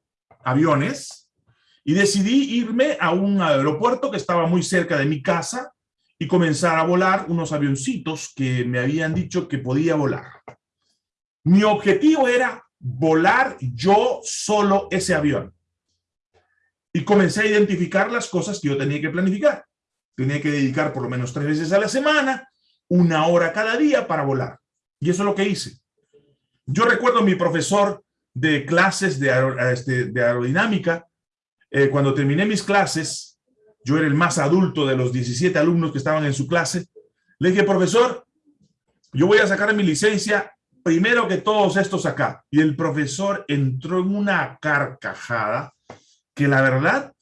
aviones y decidí irme a un aeropuerto que estaba muy cerca de mi casa y comenzar a volar unos avioncitos que me habían dicho que podía volar. Mi objetivo era volar yo solo ese avión. Y comencé a identificar las cosas que yo tenía que planificar. Tenía que dedicar por lo menos tres veces a la semana, una hora cada día para volar. Y eso es lo que hice. Yo recuerdo a mi profesor de clases de, este, aerodinámica. Eh, cuando terminé mis clases, yo era el más adulto de los 17 alumnos que estaban en su clase. Le dije, profesor, yo voy a sacar mi licencia primero que todos estos acá. Y el profesor entró en una carcajada que la verdad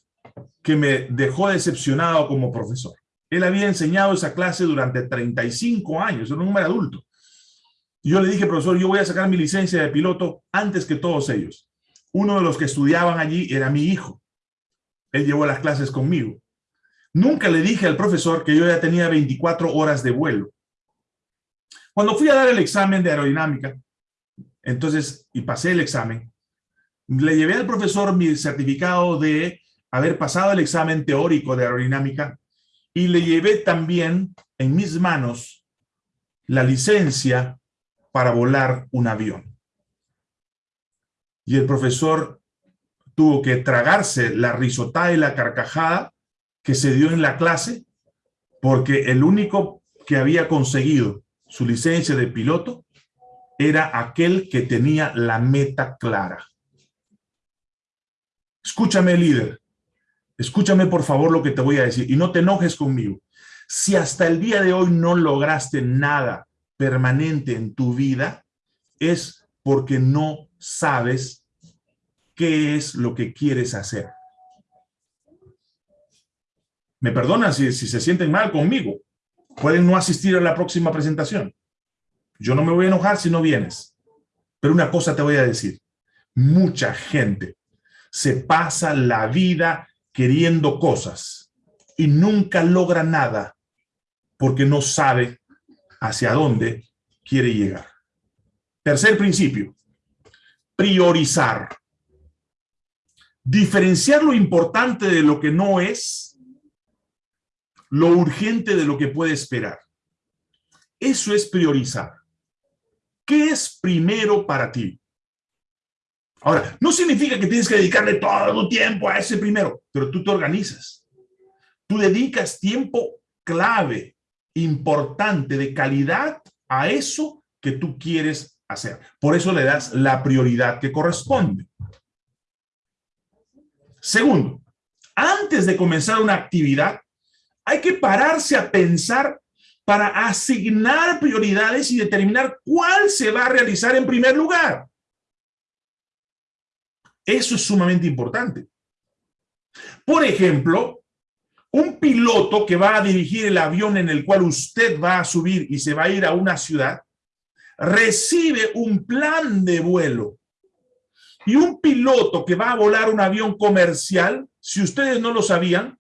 que me dejó decepcionado como profesor. Él había enseñado esa clase durante 35 años, era un hombre adulto. yo le dije, profesor, yo voy a sacar mi licencia de piloto antes que todos ellos. Uno de los que estudiaban allí era mi hijo. Él llevó las clases conmigo. Nunca le dije al profesor que yo ya tenía 24 horas de vuelo. Cuando fui a dar el examen de aerodinámica, entonces, y pasé el examen, le llevé al profesor mi certificado de haber pasado el examen teórico de aerodinámica y le llevé también en mis manos la licencia para volar un avión. Y el profesor tuvo que tragarse la risotada y la carcajada que se dio en la clase porque el único que había conseguido su licencia de piloto era aquel que tenía la meta clara. Escúchame, líder. Escúchame, por favor, lo que te voy a decir. Y no te enojes conmigo. Si hasta el día de hoy no lograste nada permanente en tu vida, es porque no sabes qué es lo que quieres hacer. Me perdonan si, si se sienten mal conmigo, Pueden no asistir a la próxima presentación. Yo no me voy a enojar si no vienes. Pero una cosa te voy a decir. Mucha gente se pasa la vida queriendo cosas y nunca logra nada porque no sabe hacia dónde quiere llegar. Tercer principio, priorizar. Diferenciar lo importante de lo que no es, lo urgente de lo que puede esperar. Eso es priorizar. ¿Qué es primero para ti? Ahora, no significa que tienes que dedicarle todo tu tiempo a ese primero, pero tú te organizas. Tú dedicas tiempo clave, importante, de calidad a eso que tú quieres hacer. Por eso le das la prioridad que corresponde. Segundo, antes de comenzar una actividad, hay que pararse a pensar para asignar prioridades y determinar cuál se va a realizar en primer lugar. Eso es sumamente importante. Por ejemplo, un piloto que va a dirigir el avión en el cual usted va a subir y se va a ir a una ciudad, recibe un plan de vuelo. Y un piloto que va a volar un avión comercial, si ustedes no lo sabían,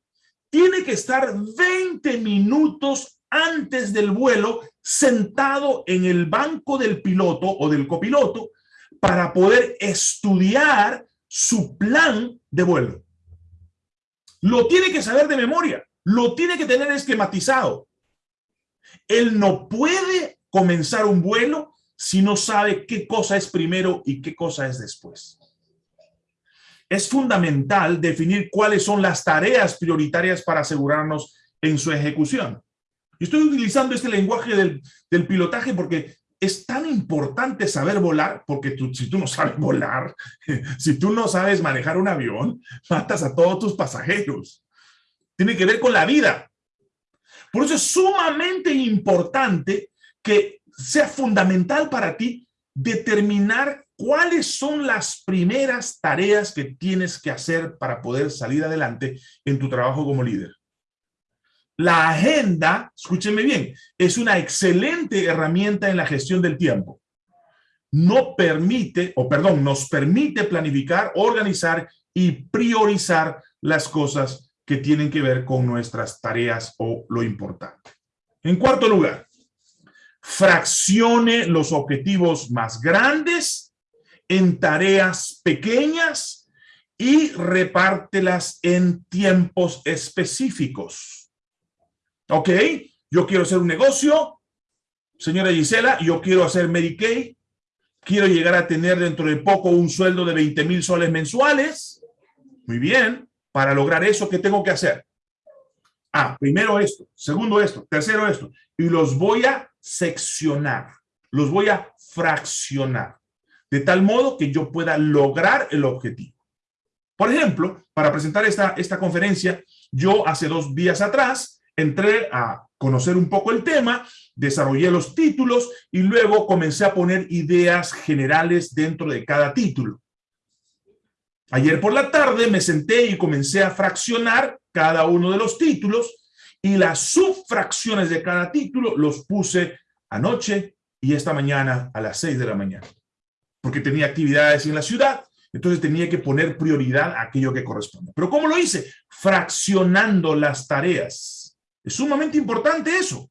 tiene que estar 20 minutos antes del vuelo sentado en el banco del piloto o del copiloto para poder estudiar su plan de vuelo. Lo tiene que saber de memoria, lo tiene que tener esquematizado. Él no puede comenzar un vuelo si no sabe qué cosa es primero y qué cosa es después. Es fundamental definir cuáles son las tareas prioritarias para asegurarnos en su ejecución. estoy utilizando este lenguaje del, del pilotaje porque es tan importante saber volar, porque si tú no sabes volar, si tú no sabes manejar un avión, matas a todos tus pasajeros. Tiene que ver con la vida. Por eso es sumamente importante que sea fundamental para ti determinar cuáles son las primeras tareas que tienes que hacer para poder salir adelante en tu trabajo como líder. La agenda, escúchenme bien, es una excelente herramienta en la gestión del tiempo. No permite, o perdón, nos permite planificar, organizar y priorizar las cosas que tienen que ver con nuestras tareas o lo importante. En cuarto lugar, fraccione los objetivos más grandes en tareas pequeñas y repártelas en tiempos específicos. Ok, yo quiero hacer un negocio, señora Gisela, yo quiero hacer Medicaid, quiero llegar a tener dentro de poco un sueldo de 20 mil soles mensuales. Muy bien, para lograr eso, ¿qué tengo que hacer? Ah, primero esto, segundo esto, tercero esto, y los voy a seccionar, los voy a fraccionar, de tal modo que yo pueda lograr el objetivo. Por ejemplo, para presentar esta, esta conferencia, yo hace dos días atrás entré a conocer un poco el tema, desarrollé los títulos y luego comencé a poner ideas generales dentro de cada título. Ayer por la tarde me senté y comencé a fraccionar cada uno de los títulos y las subfracciones de cada título los puse anoche y esta mañana a las seis de la mañana. Porque tenía actividades en la ciudad, entonces tenía que poner prioridad a aquello que corresponde. ¿Pero cómo lo hice? Fraccionando las tareas. Es sumamente importante eso.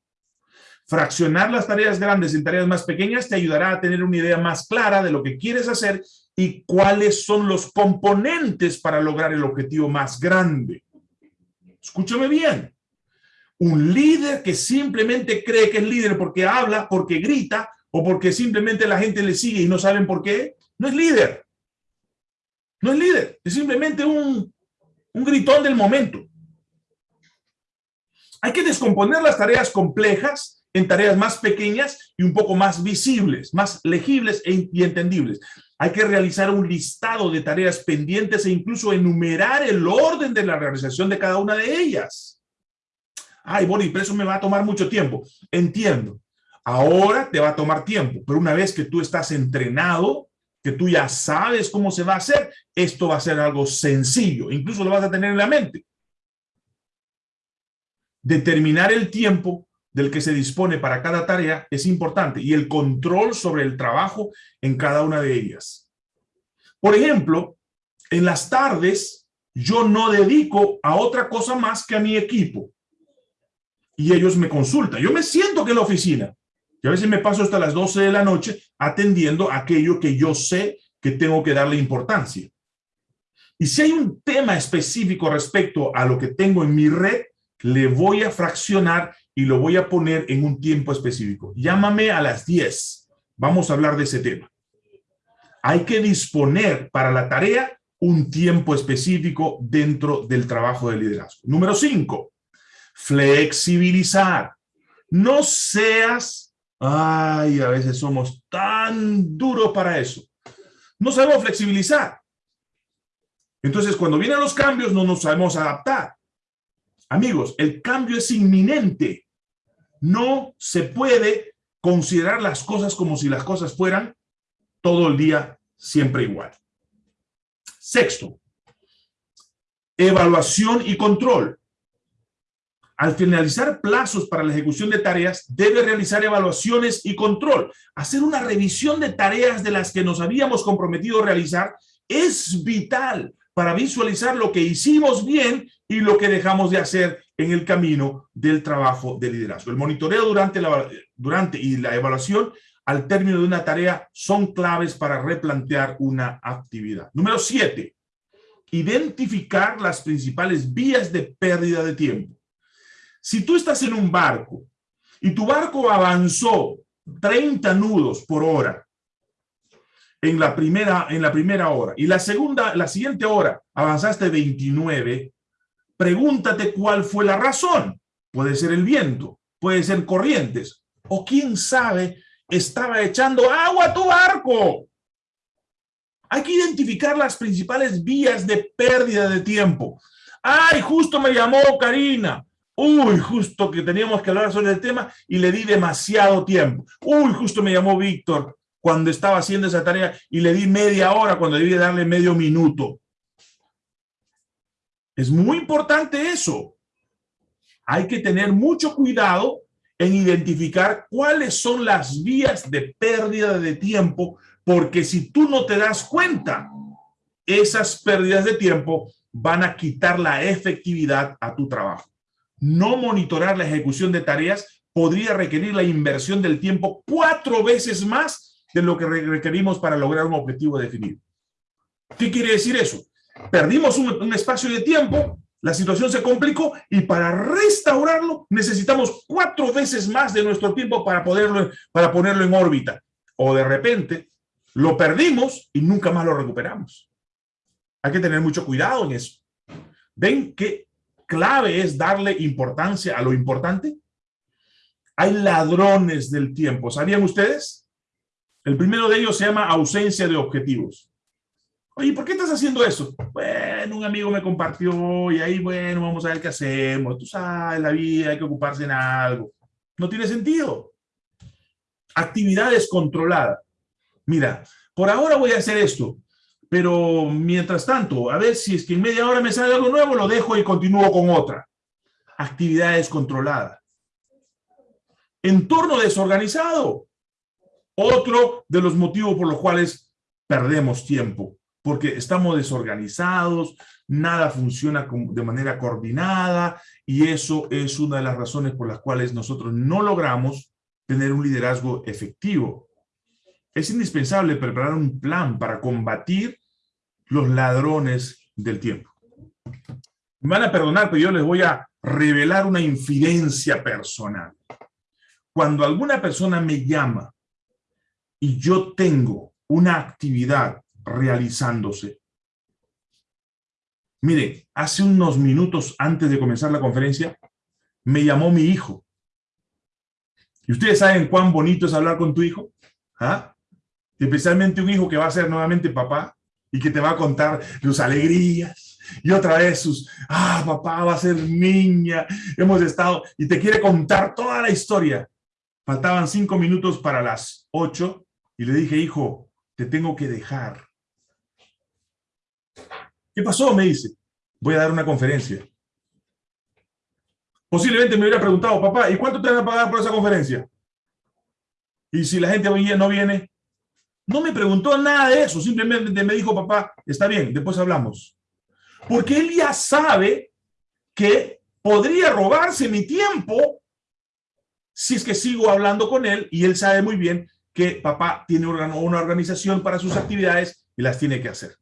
Fraccionar las tareas grandes en tareas más pequeñas te ayudará a tener una idea más clara de lo que quieres hacer y cuáles son los componentes para lograr el objetivo más grande. Escúchame bien. Un líder que simplemente cree que es líder porque habla, porque grita o porque simplemente la gente le sigue y no saben por qué, no es líder. No es líder, es simplemente un, un gritón del momento. Hay que descomponer las tareas complejas en tareas más pequeñas y un poco más visibles, más legibles e y entendibles. Hay que realizar un listado de tareas pendientes e incluso enumerar el orden de la realización de cada una de ellas. Ay, Bonnie, pero eso me va a tomar mucho tiempo. Entiendo. Ahora te va a tomar tiempo, pero una vez que tú estás entrenado, que tú ya sabes cómo se va a hacer, esto va a ser algo sencillo. Incluso lo vas a tener en la mente determinar el tiempo del que se dispone para cada tarea es importante y el control sobre el trabajo en cada una de ellas. Por ejemplo, en las tardes yo no dedico a otra cosa más que a mi equipo y ellos me consultan. Yo me siento que en la oficina Y a veces me paso hasta las 12 de la noche atendiendo aquello que yo sé que tengo que darle importancia. Y si hay un tema específico respecto a lo que tengo en mi red, le voy a fraccionar y lo voy a poner en un tiempo específico. Llámame a las 10. Vamos a hablar de ese tema. Hay que disponer para la tarea un tiempo específico dentro del trabajo de liderazgo. Número 5. Flexibilizar. No seas... Ay, a veces somos tan duros para eso. No sabemos flexibilizar. Entonces, cuando vienen los cambios, no nos sabemos adaptar. Amigos, el cambio es inminente. No se puede considerar las cosas como si las cosas fueran todo el día siempre igual. Sexto, evaluación y control. Al finalizar plazos para la ejecución de tareas, debe realizar evaluaciones y control. Hacer una revisión de tareas de las que nos habíamos comprometido a realizar es vital para visualizar lo que hicimos bien y lo que dejamos de hacer en el camino del trabajo de liderazgo. El monitoreo durante, la, durante y la evaluación al término de una tarea son claves para replantear una actividad. Número siete, identificar las principales vías de pérdida de tiempo. Si tú estás en un barco y tu barco avanzó 30 nudos por hora en la primera, en la primera hora y la segunda, la siguiente hora avanzaste 29, pregúntate cuál fue la razón. Puede ser el viento, puede ser corrientes, o quién sabe, estaba echando agua a tu barco. Hay que identificar las principales vías de pérdida de tiempo. Ay, justo me llamó Karina. Uy, justo que teníamos que hablar sobre el tema y le di demasiado tiempo. Uy, justo me llamó Víctor cuando estaba haciendo esa tarea y le di media hora cuando debí darle medio minuto. Es muy importante eso. Hay que tener mucho cuidado en identificar cuáles son las vías de pérdida de tiempo, porque si tú no te das cuenta, esas pérdidas de tiempo van a quitar la efectividad a tu trabajo. No monitorar la ejecución de tareas podría requerir la inversión del tiempo cuatro veces más de lo que requerimos para lograr un objetivo definido. ¿Qué quiere decir eso? Perdimos un, espacio de tiempo, la situación se complicó y para restaurarlo necesitamos cuatro veces más de nuestro tiempo para, poderlo, para ponerlo en órbita. O de repente lo perdimos y nunca más lo recuperamos. Hay que tener mucho cuidado en eso. ¿Ven qué clave es darle importancia a lo importante? Hay ladrones del tiempo. ¿Sabían ustedes? El primero de ellos se llama ausencia de objetivos. Oye, ¿por qué estás haciendo eso? Bueno, un amigo me compartió y ahí, bueno, vamos a ver qué hacemos. Tú sabes, la vida hay que ocuparse en algo. No tiene sentido. Actividades controladas. Mira, por ahora voy a hacer esto, pero mientras tanto, a ver si es que en media hora me sale algo nuevo, lo dejo y continúo con otra. Actividades controladas. Entorno desorganizado. Otro de los motivos por los cuales perdemos tiempo, porque estamos desorganizados, nada funciona de manera coordinada y eso es una de las razones por las cuales nosotros no logramos tener un liderazgo efectivo. Es indispensable preparar un plan para combatir los ladrones del tiempo. Me van a perdonar, pero yo les voy a revelar una infidencia personal. Cuando alguna persona me llama y yo tengo una actividad realizándose. Mire, hace unos minutos antes de comenzar la conferencia, me llamó mi hijo. ¿Y ustedes saben cuán bonito es hablar con tu hijo? ¿Ah? Especialmente un hijo que va a ser nuevamente papá y que te va a contar sus alegrías y otra vez sus, ah, papá va a ser niña, hemos estado, y te quiere contar toda la historia. Faltaban cinco minutos para las ocho y le dije, hijo, te tengo que dejar. ¿Qué pasó? Me dice, voy a dar una conferencia. Posiblemente me hubiera preguntado, papá, ¿y cuánto te van a pagar por esa conferencia? Y si la gente no viene, no me preguntó nada de eso, simplemente me dijo, papá, está bien, después hablamos. Porque él ya sabe que podría robarse mi tiempo si es que sigo hablando con él y él sabe muy bien que papá tiene una organización para sus actividades y las tiene que hacer.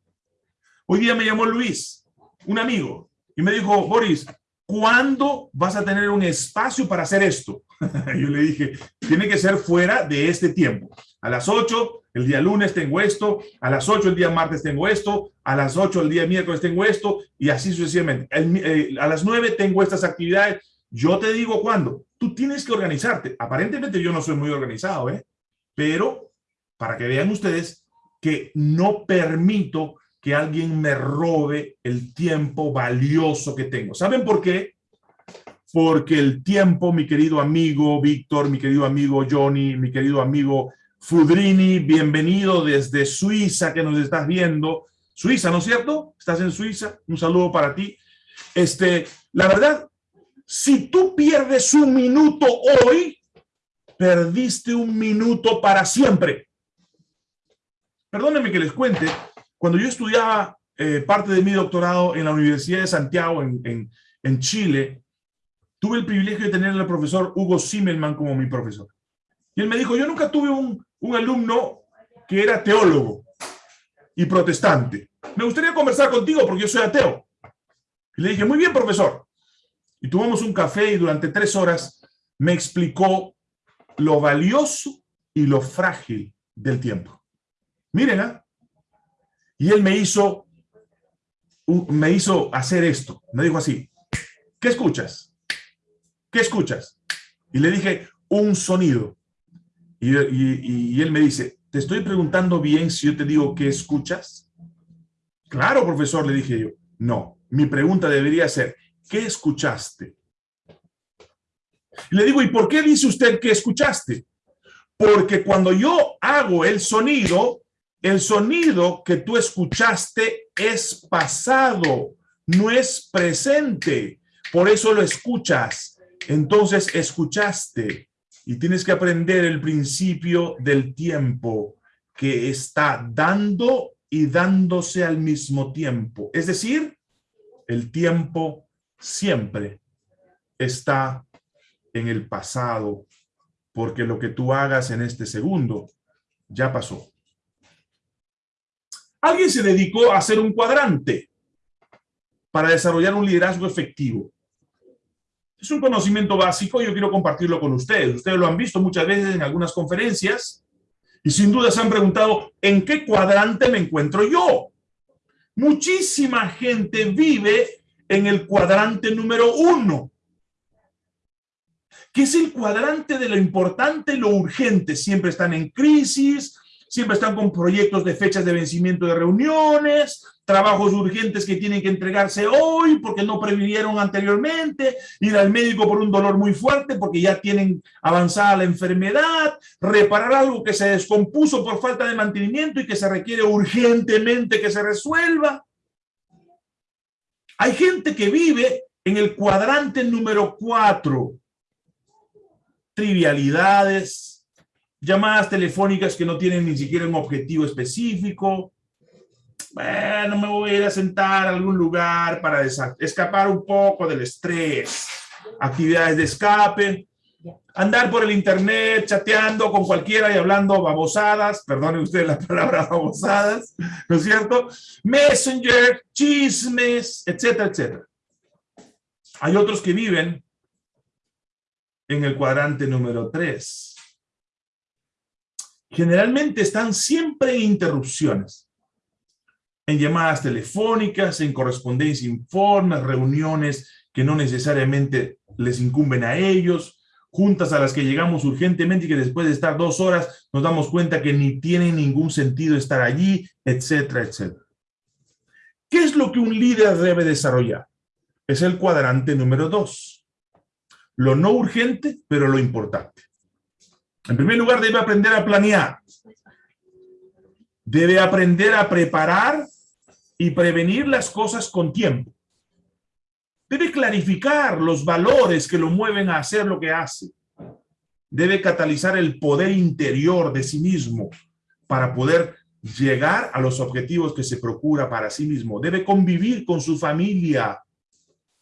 Hoy día me llamó Luis, un amigo, y me dijo, Boris, ¿cuándo vas a tener un espacio para hacer esto? Yo le dije, tiene que ser fuera de este tiempo. A las 8, el día lunes tengo esto, a las 8 el día martes tengo esto, a las 8 el día miércoles tengo esto, y así sucesivamente. Eh, a las 9 tengo estas actividades. Yo te digo cuándo. Tú tienes que organizarte. Aparentemente yo no soy muy organizado, ¿eh? Pero para que vean ustedes que no permito que alguien me robe el tiempo valioso que tengo. ¿Saben por qué? Porque el tiempo, mi querido amigo Víctor, mi querido amigo Johnny, mi querido amigo Fudrini, bienvenido desde Suiza que nos estás viendo. Suiza, ¿no es cierto? ¿Estás en Suiza? Un saludo para ti. Este, la verdad, si tú pierdes un minuto hoy, perdiste un minuto para siempre. Perdónenme que les cuente, cuando yo estudiaba eh, parte de mi doctorado en la Universidad de Santiago, en, en, Chile, tuve el privilegio de tener al profesor Hugo Zimmerman como mi profesor. Y él me dijo, yo nunca tuve un, un alumno que era teólogo y protestante. Me gustaría conversar contigo porque yo soy ateo. Y le dije, muy bien, profesor. Y tuvimos un café y durante tres horas me explicó lo valioso y lo frágil del tiempo. Miren, ¿eh? Y él me hizo, me hizo hacer esto. Me dijo así, ¿qué escuchas? ¿Qué escuchas? Y le dije, un sonido. Y, él me dice, te estoy preguntando bien si yo te digo qué escuchas. Claro, profesor, le dije yo. No, mi pregunta debería ser, ¿qué escuchaste? Le digo, ¿y por qué dice usted que escuchaste? Porque cuando yo hago el sonido, el sonido que tú escuchaste es pasado, no es presente. Por eso lo escuchas. Entonces escuchaste y tienes que aprender el principio del tiempo que está dando y dándose al mismo tiempo. Es decir, el tiempo siempre está en el pasado, porque lo que tú hagas en este segundo ya pasó. Alguien se dedicó a hacer un cuadrante para desarrollar un liderazgo efectivo. Es un conocimiento básico y yo quiero compartirlo con ustedes. Ustedes lo han visto muchas veces en algunas conferencias y sin duda se han preguntado, ¿en qué cuadrante me encuentro yo? Muchísima gente vive en el cuadrante número uno, que es el cuadrante de lo importante y lo urgente. Siempre están en crisis, siempre están con proyectos de fechas de vencimiento de reuniones, trabajos urgentes que tienen que entregarse hoy porque no previnieron anteriormente, ir al médico por un dolor muy fuerte porque ya tienen avanzada la enfermedad, reparar algo que se descompuso por falta de mantenimiento y que se requiere urgentemente que se resuelva. Hay gente que vive en el cuadrante número cuatro, trivialidades, llamadas telefónicas que no tienen ni siquiera un objetivo específico. Bueno, me voy a ir a sentar a algún lugar para escapar un poco del estrés. Actividades de escape. Andar por el internet chateando con cualquiera y hablando babosadas, perdonen ustedes la palabra babosadas, ¿no es cierto? Messenger, chismes, etcétera, etcétera. Hay otros que viven en el cuadrante número 3 generalmente están siempre en interrupciones. En llamadas telefónicas, en correspondencia informes, reuniones que no necesariamente les incumben a ellos, juntas a las que llegamos urgentemente y que después de estar dos horas nos damos cuenta que ni tiene ningún sentido estar allí, etcétera, etcétera. ¿Qué es lo que un líder debe desarrollar? Es el cuadrante número dos. Lo no urgente, pero lo importante. En primer lugar, debe aprender a planear. Debe aprender a preparar y prevenir las cosas con tiempo. Debe clarificar los valores que lo mueven a hacer lo que hace. Debe catalizar el poder interior de sí mismo para poder llegar a los objetivos que se procura para sí mismo. Debe convivir con su familia,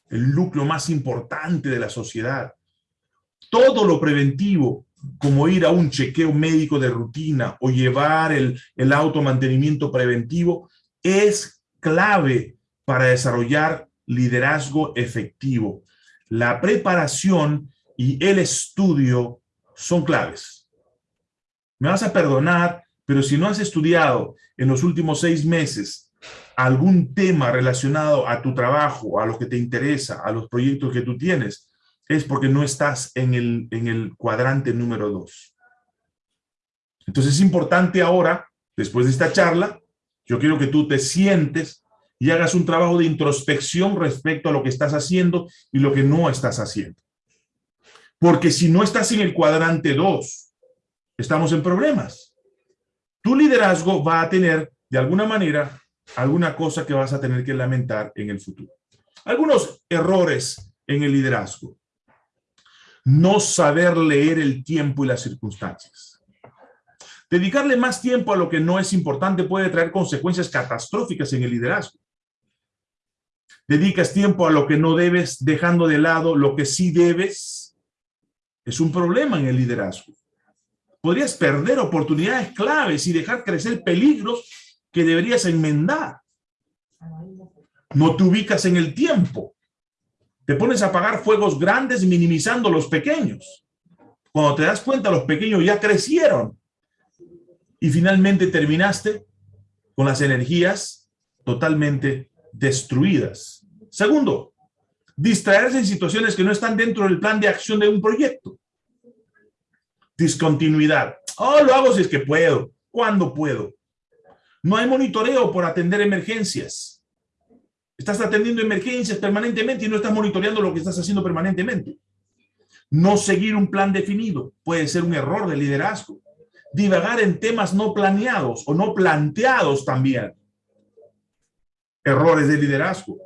el núcleo más importante de la sociedad Todo lo preventivo, como ir a un chequeo médico de rutina o llevar el, el automantenimiento preventivo, es clave para desarrollar liderazgo efectivo. La preparación y el estudio son claves. Me vas a perdonar, pero si no has estudiado en los últimos seis meses algún tema relacionado a tu trabajo, a lo que te interesa, a los proyectos que tú tienes, es porque no estás en el, en el cuadrante número dos. Entonces es importante ahora, después de esta charla, yo quiero que tú te sientes y hagas un trabajo de introspección respecto a lo que estás haciendo y lo que no estás haciendo. Porque si no estás en el cuadrante 2, estamos en problemas. Tu liderazgo va a tener, de alguna manera, alguna cosa que vas a tener que lamentar en el futuro. Algunos errores en el liderazgo. No saber leer el tiempo y las circunstancias. Dedicarle más tiempo a lo que no es importante puede traer consecuencias catastróficas en el liderazgo. Dedicas tiempo a lo que no debes, dejando de lado lo que sí debes. Es un problema en el liderazgo. Podrías perder oportunidades claves y dejar crecer peligros que deberías enmendar. No te ubicas en el tiempo. Te pones a apagar fuegos grandes minimizando los pequeños. Cuando te das cuenta, los pequeños ya crecieron. Y finalmente terminaste con las energías totalmente destruidas. Segundo, distraerse en situaciones que no están dentro del plan de acción de un proyecto. Discontinuidad. Oh, lo hago si es que puedo. ¿Cuándo puedo? No hay monitoreo por atender emergencias. Estás atendiendo emergencias permanentemente y no estás monitoreando lo que estás haciendo permanentemente. No seguir un plan definido puede ser un error de liderazgo. Divagar en temas no planeados o no planteados también errores de liderazgo.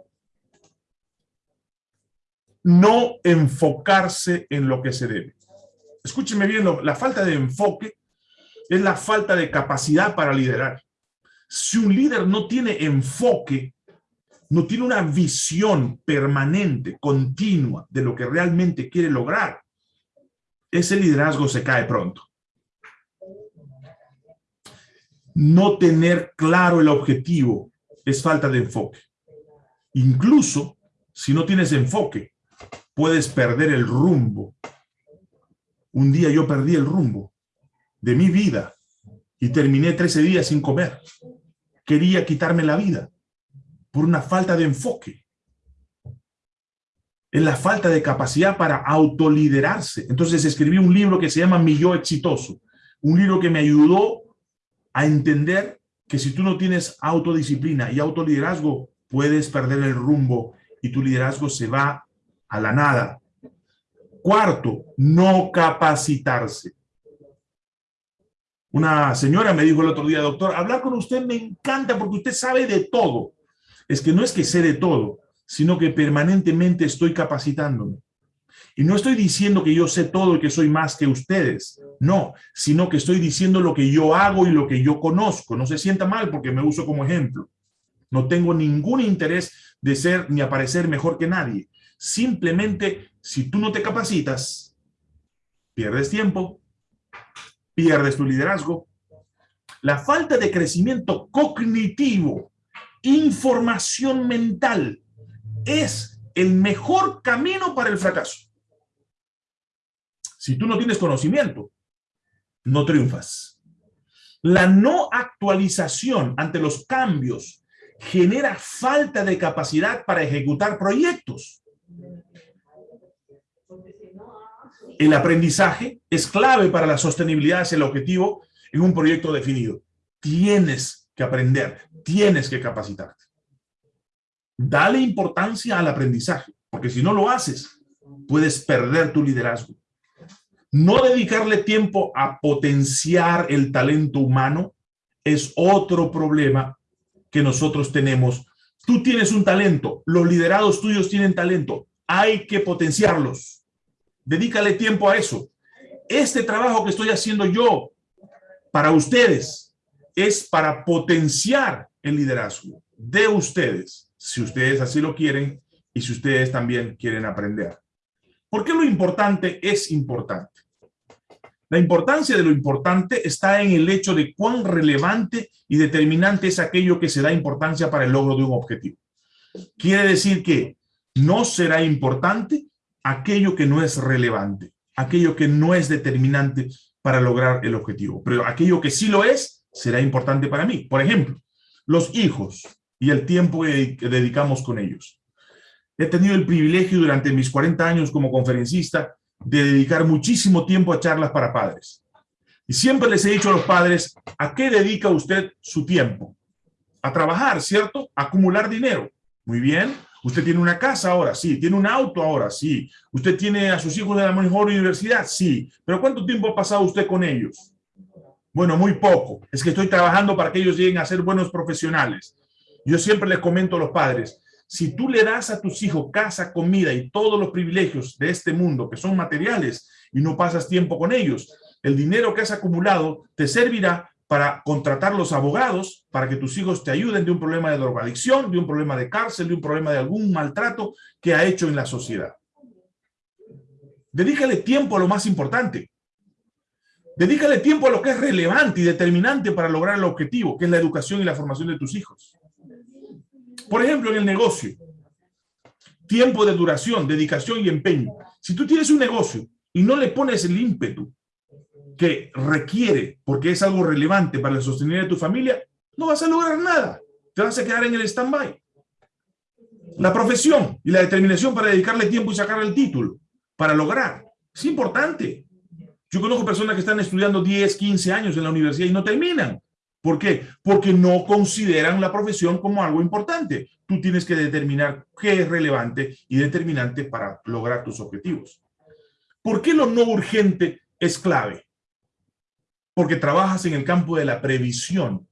No enfocarse en lo que se debe. Escúcheme bien, la falta de enfoque es la falta de capacidad para liderar. Si un líder no tiene enfoque, no tiene una visión permanente, continua de lo que realmente quiere lograr, ese liderazgo se cae pronto. No tener claro el objetivo es falta de enfoque. Incluso si no tienes enfoque, puedes perder el rumbo. Un día yo perdí el rumbo de mi vida y terminé 13 días sin comer. Quería quitarme la vida por una falta de enfoque. Es la falta de capacidad para autoliderarse. Entonces escribí un libro que se llama Mi Yo Exitoso. Un libro que me ayudó a entender que si tú no tienes autodisciplina y autoliderazgo, puedes perder el rumbo y tu liderazgo se va a la nada. Cuarto, no capacitarse. Una señora me dijo el otro día, doctor, hablar con usted me encanta porque usted sabe de todo. Es que no es que sé de todo, sino que permanentemente estoy capacitándome. Y no estoy diciendo que yo sé todo y que soy más que ustedes. No, sino que estoy diciendo lo que yo hago y lo que yo conozco. No se sienta mal porque me uso como ejemplo. No tengo ningún interés de ser ni aparecer mejor que nadie. Simplemente, si tú no te capacitas, pierdes tiempo, pierdes tu liderazgo. La falta de crecimiento cognitivo, información mental, es el mejor camino para el fracaso. Si tú no tienes conocimiento, no triunfas. La no actualización ante los cambios genera falta de capacidad para ejecutar proyectos. El aprendizaje es clave para la sostenibilidad hacia el objetivo en un proyecto definido. Tienes que aprender, tienes que capacitarte. Dale importancia al aprendizaje, porque si no lo haces, puedes perder tu liderazgo. No dedicarle tiempo a potenciar el talento humano es otro problema que nosotros tenemos. Tú tienes un talento, los liderados tuyos tienen talento, hay que potenciarlos. Dedícale tiempo a eso. Este trabajo que estoy haciendo yo para ustedes es para potenciar el liderazgo de ustedes, si ustedes así lo quieren y si ustedes también quieren aprender. ¿Por qué lo importante es importante? La importancia de lo importante está en el hecho de cuán relevante y determinante es aquello que se da importancia para el logro de un objetivo. Quiere decir que no será importante aquello que no es relevante, aquello que no es determinante para lograr el objetivo. Pero aquello que sí lo es, será importante para mí. Por ejemplo, los hijos y el tiempo que dedicamos con ellos. He tenido el privilegio durante mis 40 años como conferencista de dedicar muchísimo tiempo a charlas para padres. Y siempre les he dicho a los padres, ¿a qué dedica usted su tiempo? A trabajar, ¿cierto? A acumular dinero. Muy bien. Usted tiene una casa ahora, sí. Tiene un auto ahora, sí. Usted tiene a sus hijos de la mejor universidad, sí. Pero ¿cuánto tiempo ha pasado usted con ellos? Bueno, muy poco. Es que estoy trabajando para que ellos lleguen a ser buenos profesionales. Yo siempre les comento a los padres, si tú le das a tus hijos casa, comida y todos los privilegios de este mundo que son materiales y no pasas tiempo con ellos, el dinero que has acumulado te servirá para contratar los abogados para que tus hijos te ayuden de un problema de drogadicción, de un problema de cárcel, de un problema de algún maltrato que ha hecho en la sociedad. Dedícale tiempo a lo más importante. Dedícale tiempo a lo que es relevante y determinante para lograr el objetivo, que es la educación y la formación de tus hijos. Por ejemplo, en el negocio, tiempo de duración, dedicación y empeño. Si tú tienes un negocio y no le pones el ímpetu que requiere, porque es algo relevante para el sostener de tu familia, no vas a lograr nada. Te vas a quedar en el stand-by. La profesión y la determinación para dedicarle tiempo y sacar el título, para lograr. Es importante. Yo conozco personas que están estudiando 10, 15 años en la universidad y no terminan. ¿Por qué? Porque no consideran la profesión como algo importante. Tú tienes que determinar qué es relevante y determinante para lograr tus objetivos. ¿Por qué lo no urgente es clave? Porque trabajas en el campo de la previsión.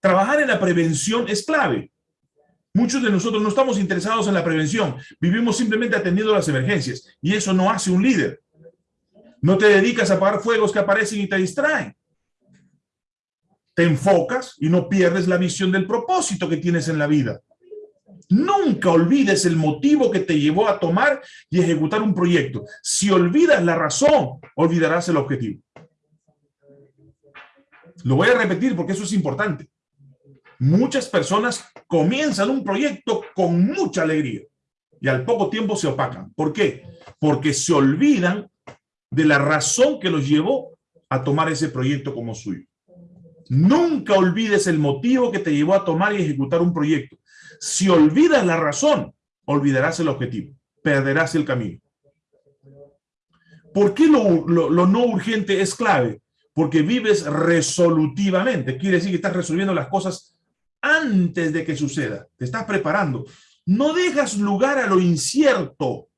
Trabajar en la prevención es clave. Muchos de nosotros no estamos interesados en la prevención. Vivimos simplemente atendiendo las emergencias. Y eso no hace un líder. No te dedicas a apagar fuegos que aparecen y te distraen te enfocas y no pierdes la visión del propósito que tienes en la vida. Nunca olvides el motivo que te llevó a tomar y ejecutar un proyecto. Si olvidas la razón, olvidarás el objetivo. Lo voy a repetir porque eso es importante. Muchas personas comienzan un proyecto con mucha alegría y al poco tiempo se opacan. ¿Por qué? Porque se olvidan de la razón que los llevó a tomar ese proyecto como suyo. Nunca olvides el motivo que te llevó a tomar y ejecutar un proyecto. Si olvidas la razón, olvidarás el objetivo, perderás el camino. ¿Por qué lo, lo, no urgente es clave? Porque vives resolutivamente. Quiere decir que estás resolviendo las cosas antes de que suceda. Te estás preparando. No dejas lugar a lo incierto.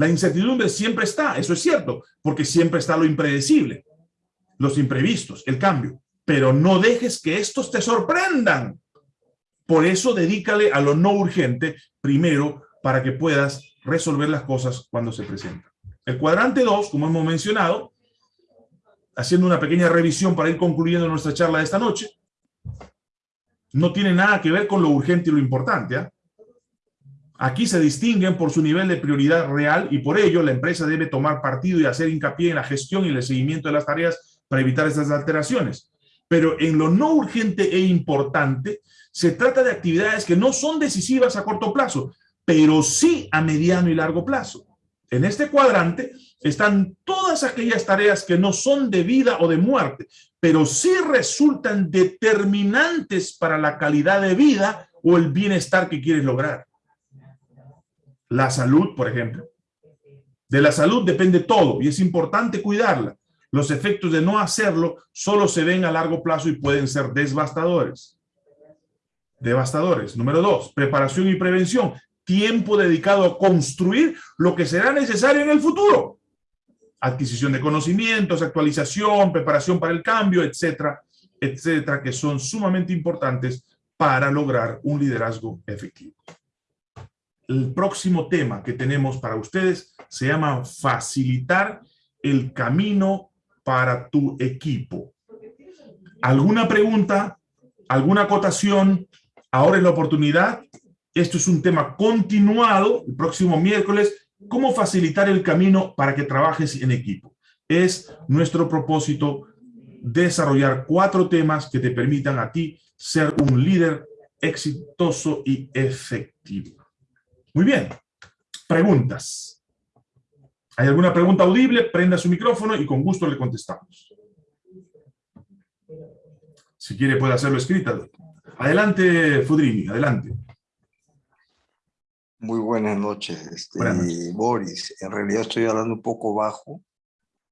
La incertidumbre siempre está, eso es cierto, porque siempre está lo impredecible los imprevistos, el cambio, pero no dejes que estos te sorprendan. Por eso dedícale a lo no urgente primero para que puedas resolver las cosas cuando se presentan. El cuadrante 2, como hemos mencionado, haciendo una pequeña revisión para ir concluyendo nuestra charla de esta noche, no tiene nada que ver con lo urgente y lo importante. ¿ah? Aquí se distinguen por su nivel de prioridad real y por ello la empresa debe tomar partido y hacer hincapié en la gestión y el seguimiento de las tareas para evitar estas alteraciones. Pero en lo no urgente e importante, se trata de actividades que no son decisivas a corto plazo, pero sí a mediano y largo plazo. En este cuadrante están todas aquellas tareas que no son de vida o de muerte, pero sí resultan determinantes para la calidad de vida o el bienestar que quieres lograr. La salud, por ejemplo. De la salud depende todo y es importante cuidarla. Los efectos de no hacerlo solo se ven a largo plazo y pueden ser devastadores. Devastadores. Número dos, preparación y prevención. Tiempo dedicado a construir lo que será necesario en el futuro. Adquisición de conocimientos, actualización, preparación para el cambio, etcétera, etcétera, que son sumamente importantes para lograr un liderazgo efectivo. El próximo tema que tenemos para ustedes se llama facilitar el camino para tu equipo. ¿Alguna pregunta? ¿Alguna acotación? Ahora es la oportunidad. Esto es un tema continuado, el próximo miércoles, cómo facilitar el camino para que trabajes en equipo. Es nuestro propósito desarrollar cuatro temas que te permitan a ti ser un líder exitoso y efectivo. Muy bien. Preguntas. ¿Hay alguna pregunta audible? Prenda su micrófono y con gusto le contestamos. Si quiere puede hacerlo escrita. Adelante, Fudrini, adelante. Muy buenas noches, este, Buenas noches. Boris. En realidad estoy hablando un poco bajo,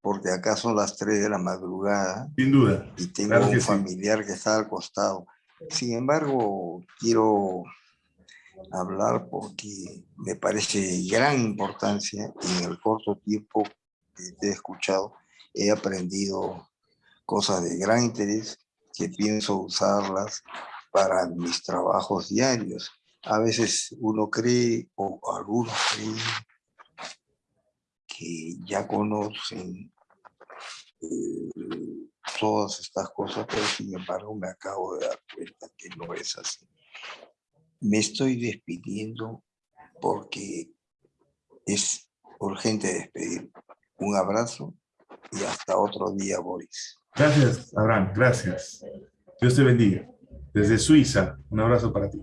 porque acá son las 3 de la madrugada Sin duda. y tengo Claro un sí. familiar que está al costado. Sin embargo, quiero hablar porque me parece de gran importancia y en el corto tiempo que he escuchado he aprendido cosas de gran interés que pienso usarlas para mis trabajos diarios. A veces uno cree, o algunos creen, que ya conocen eh, todas estas cosas, pero sin embargo me acabo de dar cuenta que no es así. Me estoy despidiendo porque es urgente despedir. Un abrazo y hasta otro día, Boris. Gracias, Abraham, gracias. Dios te bendiga. Desde Suiza, un abrazo para ti.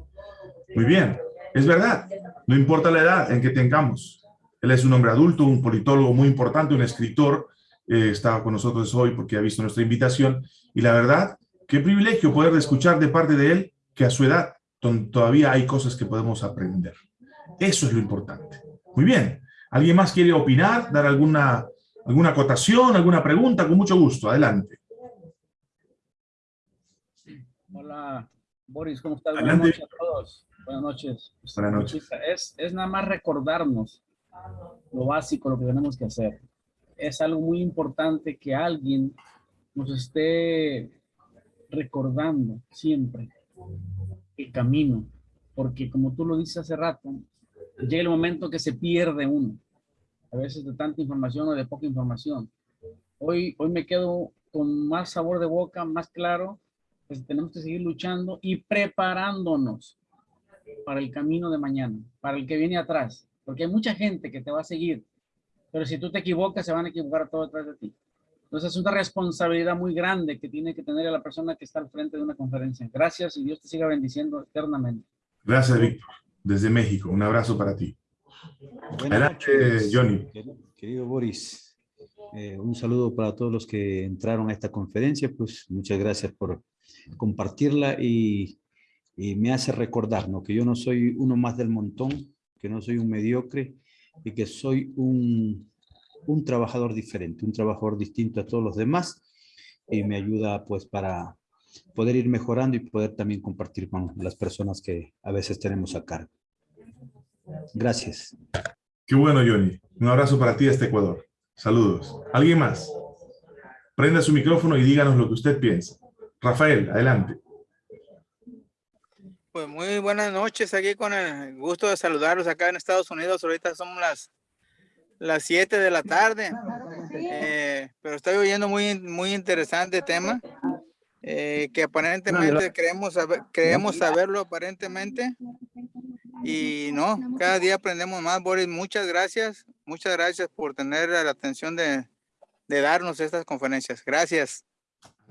Muy bien, es verdad, no importa la edad en que tengamos. Él es un hombre adulto, un politólogo muy importante, un escritor, eh, estaba con nosotros hoy porque ha visto nuestra invitación, y la verdad, qué privilegio poder escuchar de parte de él que a su edad todavía hay cosas que podemos aprender. Eso es lo importante. Muy bien, ¿alguien más quiere opinar, dar alguna, alguna acotación, alguna pregunta? Con mucho gusto, adelante. Hola, Boris, ¿cómo estás? Adelante. Buenas noches a todos. Buenas noches. Buenas noches. Es, es nada más recordarnos lo básico, lo que tenemos que hacer. Es algo muy importante que alguien nos esté recordando siempre el camino, porque como tú lo dices hace rato, llega el momento que se pierde uno, a veces de tanta información o de poca información. Hoy, hoy me quedo con más sabor de boca, más claro, pues tenemos que seguir luchando y preparándonos para el camino de mañana, para el que viene atrás, porque hay mucha gente que te va a seguir, pero si tú te equivocas, se van a equivocar todos detrás de ti. Entonces es una responsabilidad muy grande que tiene que tener la persona que está al frente de una conferencia. Gracias y Dios te siga bendiciendo eternamente. Gracias, Víctor. Desde México, un abrazo para ti. Buenas Adelante, noches, Johnny. querido- Querido Boris, eh, un saludo para todos los que entraron a esta conferencia, pues muchas gracias por compartirla y, y me hace recordar ¿no? que yo no soy uno más del montón, que no soy un mediocre y que soy un, un trabajador diferente, un trabajador distinto a todos los demás y me ayuda pues para poder ir mejorando y poder también compartir con las personas que a veces tenemos a cargo. Gracias. Qué bueno, Johnny. Un abrazo para ti hasta Ecuador. Saludos. ¿Alguien más? Prenda su micrófono y díganos lo que usted piensa. Rafael, adelante. Pues muy buenas noches aquí con el gusto de saludarlos acá en Estados Unidos. Ahorita son las las 7 de la tarde. Eh, pero estoy oyendo muy, muy interesante tema. eh, que aparentemente creemos, saber, creemos saberlo aparentemente. Y no, cada día aprendemos más, Boris. Muchas gracias. Muchas gracias por tener la atención de, de darnos estas conferencias. Gracias.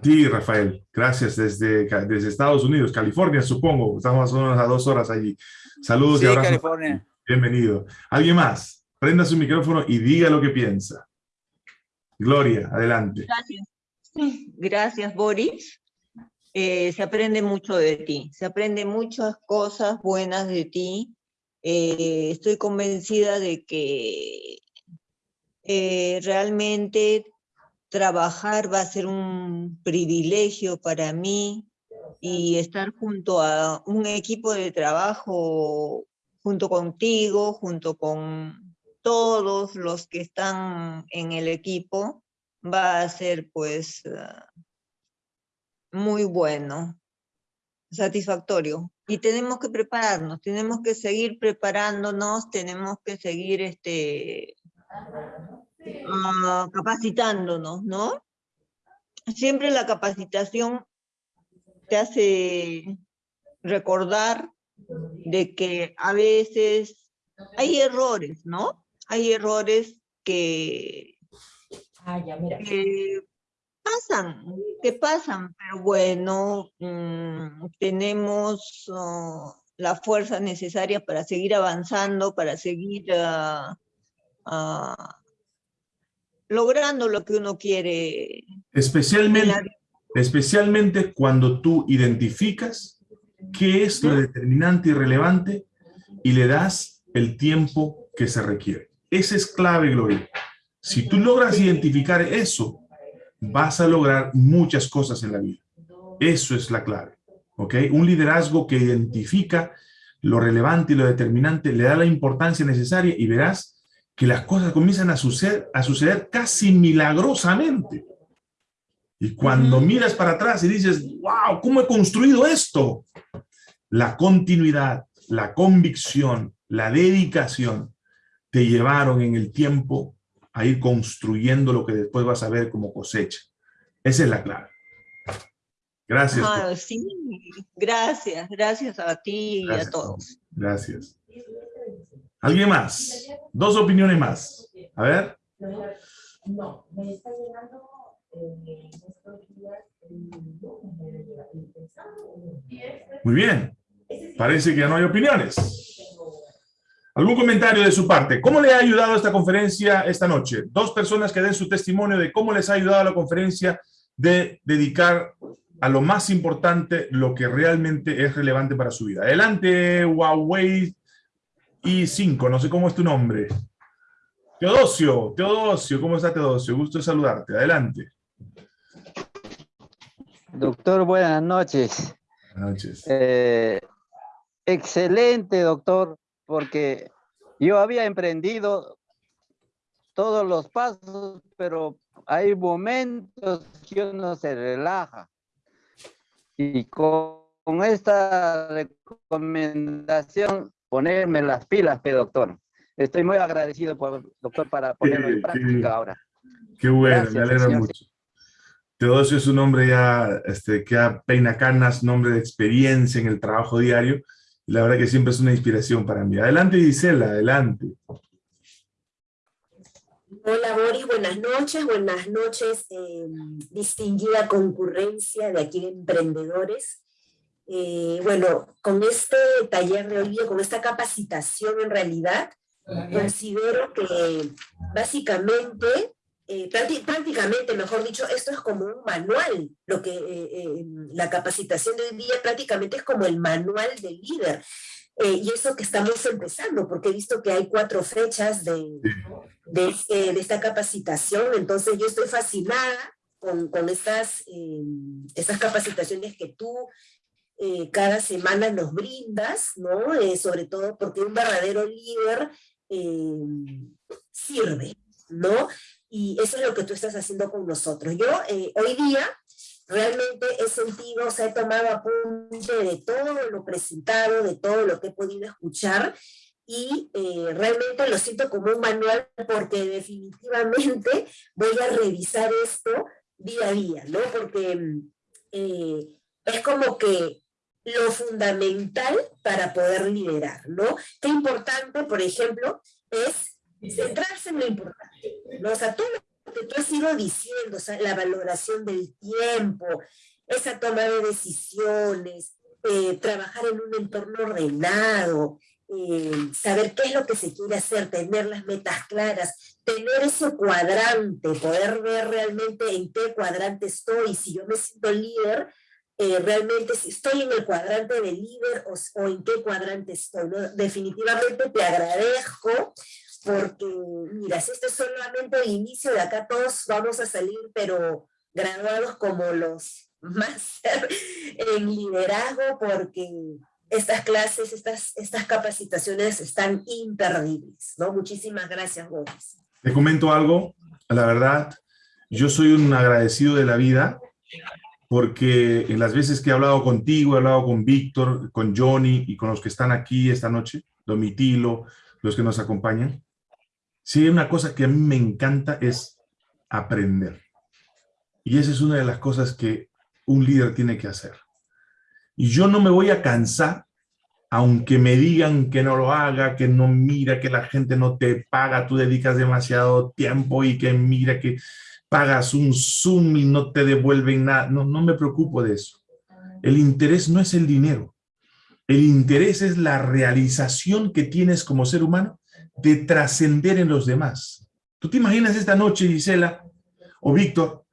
Sí, Rafael. Gracias desde, desde Estados Unidos, California, supongo. Estamos más o menos a dos horas allí. Saludos y abrazos. California. Bienvenido. ¿Alguien más? Prenda su micrófono y diga lo que piensa. Gloria, adelante. Gracias. Boris. Eh, se aprende mucho de ti, se aprende muchas cosas buenas de ti. Eh, estoy convencida de que eh, realmente trabajar va a ser un privilegio para mí y estar junto a un equipo de trabajo, junto contigo, junto con todos los que están en el equipo, va a ser pues ah, muy bueno, satisfactorio. Y tenemos que prepararnos, tenemos que seguir preparándonos, tenemos que seguir este, ah, capacitándonos, ¿no? Siempre la capacitación te hace recordar de que a veces hay errores, ¿no? Hay errores que, que pasan, que pasan, pero bueno, mm, tenemos oh, la fuerza necesaria para seguir avanzando, para seguir ah, ah, logrando lo que uno quiere. Especialmente, especialmente cuando tú identificas qué es lo determinante y relevante y le das el tiempo que se requiere. Ese es clave, Gloria. Si tú logras identificar eso, vas a lograr muchas cosas en la vida. Eso es la clave. ¿Ok? Un liderazgo que identifica lo relevante y lo determinante, le da la importancia necesaria y verás que las cosas comienzan a suceder, a suceder casi milagrosamente. Y cuando miras para atrás y dices, wow, ¿cómo he construido esto? La continuidad, la convicción, la dedicación te llevaron en el tiempo a ir construyendo lo que después vas a ver como cosecha. Esa es la clave. Gracias. Ah, sí, gracias, gracias a ti y a todos. Gracias. ¿Alguien más? Dos opiniones más. A ver. No, me está llegando muy bien. Parece que ya no hay opiniones. ¿Algún comentario de su parte? ¿Cómo le ha ayudado esta conferencia esta noche? Dos personas que den su testimonio de cómo les ha ayudado la conferencia de dedicar a lo más importante lo que realmente es relevante para su vida. Adelante, Huawei i5, no sé cómo es tu nombre. Teodosio, Teodosio, ¿cómo está Teodosio? Gusto de saludarte. Adelante. Doctor, buenas noches. Buenas noches. Eh, excelente, doctor, porque yo había emprendido todos los pasos, pero hay momentos que uno se relaja. Y con, esta recomendación, ponerme las pilas, doctor. Estoy muy agradecido, por, doctor, para ponerlo en práctica ahora. Qué bueno, me alegra mucho. Teodosio es un hombre ya este, que ha peina canas, nombre de experiencia en el trabajo diario. La verdad que siempre es una inspiración para mí. Adelante, Gisela, adelante. Hola, Bori, buenas noches. Buenas noches, eh, distinguida concurrencia de aquí de emprendedores. Eh, bueno, con este taller de hoy con esta capacitación en realidad, considero que básicamente eh, prácticamente, mejor dicho, esto es como un manual, lo que eh, eh, la capacitación de hoy día prácticamente es como el manual del líder. y eso que estamos empezando, porque he visto que hay cuatro fechas de, de, esta capacitación, entonces yo estoy fascinada con, con estas, estas capacitaciones que tú cada semana nos brindas, ¿no? sobre todo porque un verdadero líder sirve, ¿no? Y eso es lo que tú estás haciendo con nosotros. Yo eh, hoy día realmente he sentido, o sea, he tomado apunte de todo lo presentado, de todo lo que he podido escuchar, y eh, realmente lo siento como un manual porque definitivamente voy a revisar esto día a día, ¿no? Porque eh, es como que lo fundamental para poder liderar, ¿no? Qué importante, por ejemplo, es centrarse en lo importante, ¿no? O sea, todo lo que tú has ido diciendo, la valoración del tiempo, esa toma de decisiones, eh, trabajar en un entorno ordenado, eh, saber qué es lo que se quiere hacer, tener las metas claras, tener ese cuadrante, poder ver realmente en qué cuadrante estoy, si yo me siento líder, eh, realmente si estoy en el cuadrante de líder o, en qué cuadrante estoy. Definitivamente te agradezco porque mira, si esto es solamente el inicio, de acá todos vamos a salir, pero graduados como los más en liderazgo, porque estas clases, estas, estas capacitaciones están imperdibles, ¿no? Muchísimas gracias, Boris. Te comento algo, la verdad, yo soy un agradecido de la vida, porque en las veces que he hablado contigo, he hablado con Víctor, con Johnny y con los que están aquí esta noche, Domitilo, los que nos acompañan, hay una cosa que a mí me encanta es aprender. Y esa es una de las cosas que un líder tiene que hacer. Y yo no me voy a cansar aunque me digan que no lo haga, que no mira, que la gente no te paga, tú dedicas demasiado tiempo y que mira que pagas un Zoom y no te devuelven nada. No, no me preocupo de eso. El interés no es el dinero. El interés es la realización que tienes como ser humano de trascender en los demás. ¿Tú te imaginas esta noche, Gisela o Víctor,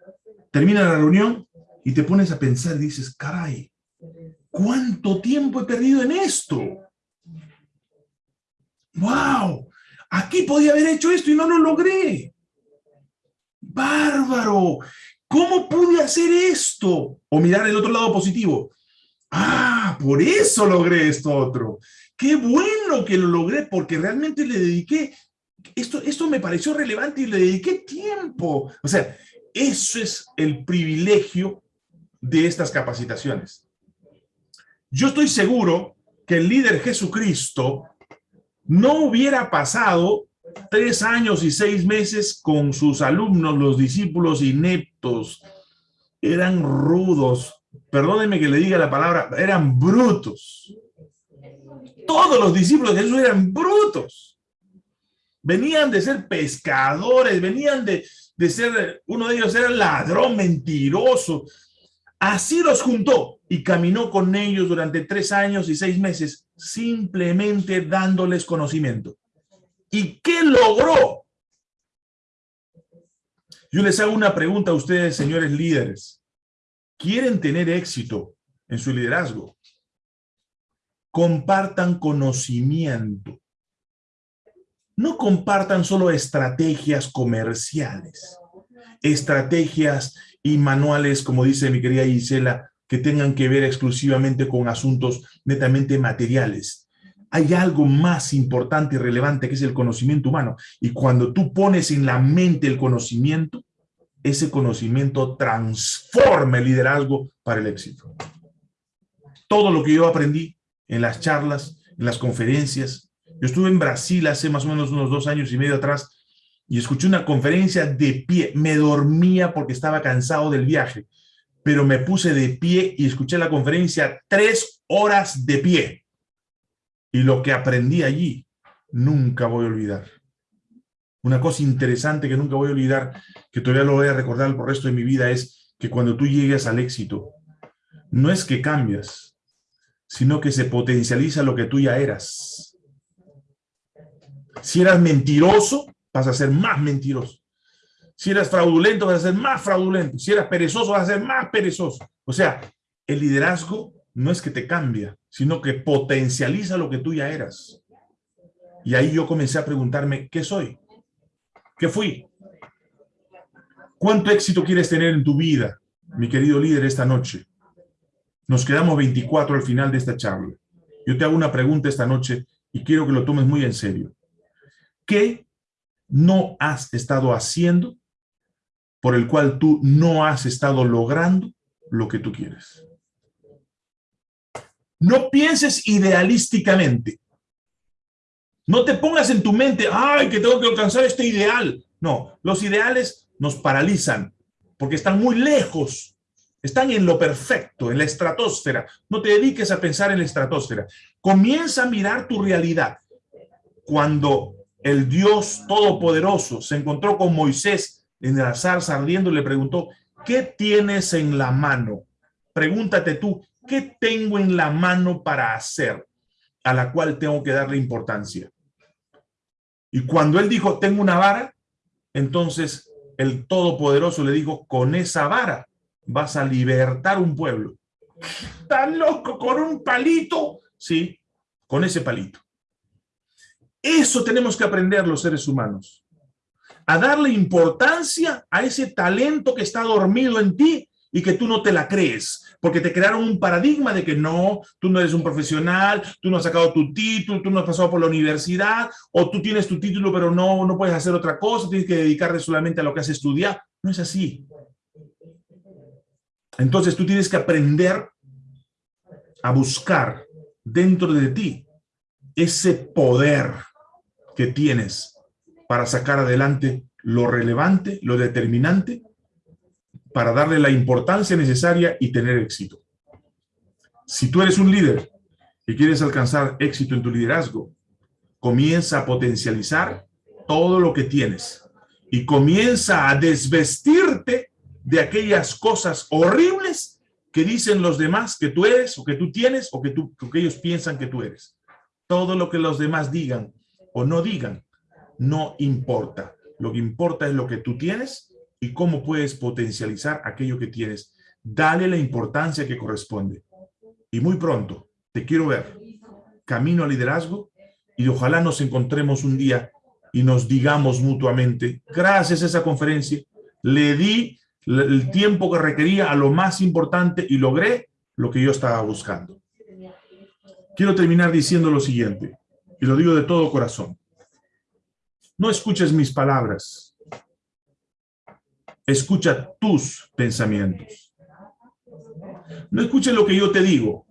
termina la reunión y te pones a pensar y dices, caray, ¿cuánto tiempo he perdido en esto? ¡Wow! Aquí podía haber hecho esto y no lo logré. ¡Bárbaro! ¿Cómo pude hacer esto? O mirar el otro lado positivo. Ah, por eso logré esto otro. Qué bueno que lo logré porque realmente le dediqué, esto, esto me pareció relevante y le dediqué tiempo. O sea, eso es el privilegio de estas capacitaciones. Yo estoy seguro que el líder Jesucristo no hubiera pasado tres años y seis meses con sus alumnos, los discípulos ineptos. Eran rudos, perdónenme que le diga la palabra, eran brutos. Los discípulos de Jesús eran brutos. Venían de ser pescadores, venían de, de ser, uno de ellos era ladrón, mentiroso. Así los juntó y caminó con ellos durante tres años y seis meses, simplemente dándoles conocimiento. ¿Y qué logró? Yo les hago una pregunta a ustedes, señores líderes. ¿Quieren tener éxito en su liderazgo? Compartan conocimiento. No compartan solo estrategias comerciales, estrategias y manuales, como dice mi querida Gisela, que tengan que ver exclusivamente con asuntos netamente materiales. Hay algo más importante y relevante que es el conocimiento humano. Y cuando tú pones en la mente el conocimiento, ese conocimiento transforma el liderazgo para el éxito. Todo lo que yo aprendí en las charlas, en las conferencias. Yo estuve en Brasil hace más o menos unos dos años y medio atrás y escuché una conferencia de pie. Me dormía porque estaba cansado del viaje, pero me puse de pie y escuché la conferencia tres horas de pie. Y lo que aprendí allí, nunca voy a olvidar. Una cosa interesante que nunca voy a olvidar, que todavía lo voy a recordar por el resto de mi vida, es que cuando tú llegues al éxito, no es que cambias, sino que se potencializa lo que tú ya eras. Si eras mentiroso, vas a ser más mentiroso. Si eras fraudulento, vas a ser más fraudulento. Si eras perezoso, vas a ser más perezoso. O sea, el liderazgo no es que te cambia, sino que potencializa lo que tú ya eras. Y ahí yo comencé a preguntarme, ¿qué soy? ¿Qué fui? ¿Cuánto éxito quieres tener en tu vida, mi querido líder, esta noche? Nos quedamos 24 al final de esta charla. Yo te hago una pregunta esta noche y quiero que lo tomes muy en serio. ¿Qué no has estado haciendo por el cual tú no has estado logrando lo que tú quieres? No pienses idealísticamente. No te pongas en tu mente, ay, que tengo que alcanzar este ideal. No, los ideales nos paralizan porque están muy lejos. Están en lo perfecto, en la estratosfera. No te dediques a pensar en la estratosfera. Comienza a mirar tu realidad. Cuando el Dios Todopoderoso se encontró con Moisés en el zarza ardiendo, le preguntó, ¿qué tienes en la mano? Pregúntate tú, ¿qué tengo en la mano para hacer? A la cual tengo que darle importancia. Y cuando él dijo, tengo una vara, entonces el Todopoderoso le dijo, con esa vara vas a libertar un pueblo. ¿Estás loco con un palito? Sí, con ese palito. Eso tenemos que aprender los seres humanos. A darle importancia a ese talento que está dormido en ti y que tú no te la crees, porque te crearon un paradigma de que no, tú no eres un profesional, tú no has sacado tu título, tú no has pasado por la universidad, o tú tienes tu título pero no, no puedes hacer otra cosa, tienes que dedicarte solamente a lo que has estudiado. No es así. Entonces tú tienes que aprender a buscar dentro de ti ese poder que tienes para sacar adelante lo relevante, lo determinante para darle la importancia necesaria y tener éxito. Si tú eres un líder y quieres alcanzar éxito en tu liderazgo, comienza a potencializar todo lo que tienes y comienza a desvestirte de aquellas cosas horribles que dicen los demás que tú eres o que tú tienes o que, tú, que ellos piensan que tú eres. Todo lo que los demás digan o no digan no importa. Lo que importa es lo que tú tienes y cómo puedes potencializar aquello que tienes. Dale la importancia que corresponde. Y muy pronto, te quiero ver, camino al liderazgo y ojalá nos encontremos un día y nos digamos mutuamente, gracias a esa conferencia, le di el tiempo que requería a lo más importante y logré lo que yo estaba buscando. Quiero terminar diciendo lo siguiente, y lo digo de todo corazón. No escuches mis palabras. Escucha tus pensamientos. No escuches lo que yo te digo.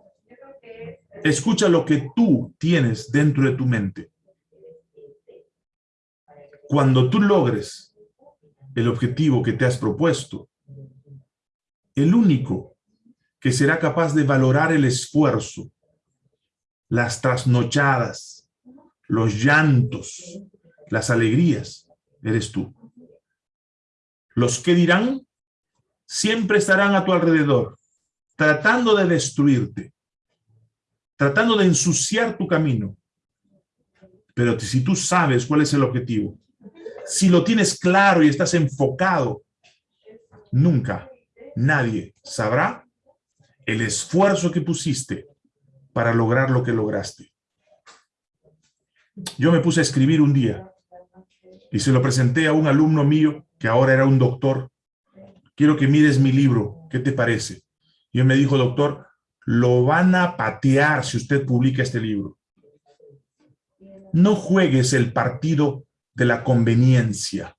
Escucha lo que tú tienes dentro de tu mente. Cuando tú logres el objetivo que te has propuesto, el único que será capaz de valorar el esfuerzo, las trasnochadas, los llantos, las alegrías, eres tú. Los que dirán siempre estarán a tu alrededor, tratando de destruirte, tratando de ensuciar tu camino. Pero si tú sabes cuál es el objetivo, si lo tienes claro y estás enfocado, nunca nadie sabrá el esfuerzo que pusiste para lograr lo que lograste. Yo me puse a escribir un día y se lo presenté a un alumno mío que ahora era un doctor. Quiero que mires mi libro, ¿qué te parece? Y él me dijo, doctor, lo van a patear si usted publica este libro. No juegues el partido de la conveniencia.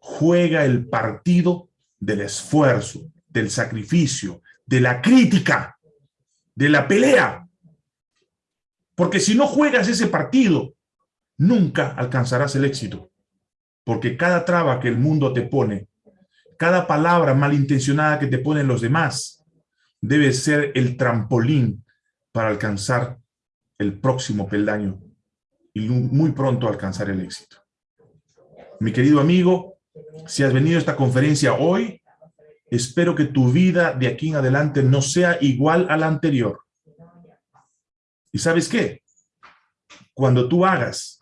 Juega el partido del esfuerzo, del sacrificio, de la crítica, de la pelea. Porque si no juegas ese partido, nunca alcanzarás el éxito. Porque cada traba que el mundo te pone, cada palabra malintencionada que te ponen los demás, debe ser el trampolín para alcanzar el próximo peldaño y muy pronto alcanzar el éxito. Mi querido amigo, si has venido a esta conferencia hoy, espero que tu vida de aquí en adelante no sea igual a la anterior. ¿Y sabes qué? Cuando tú hagas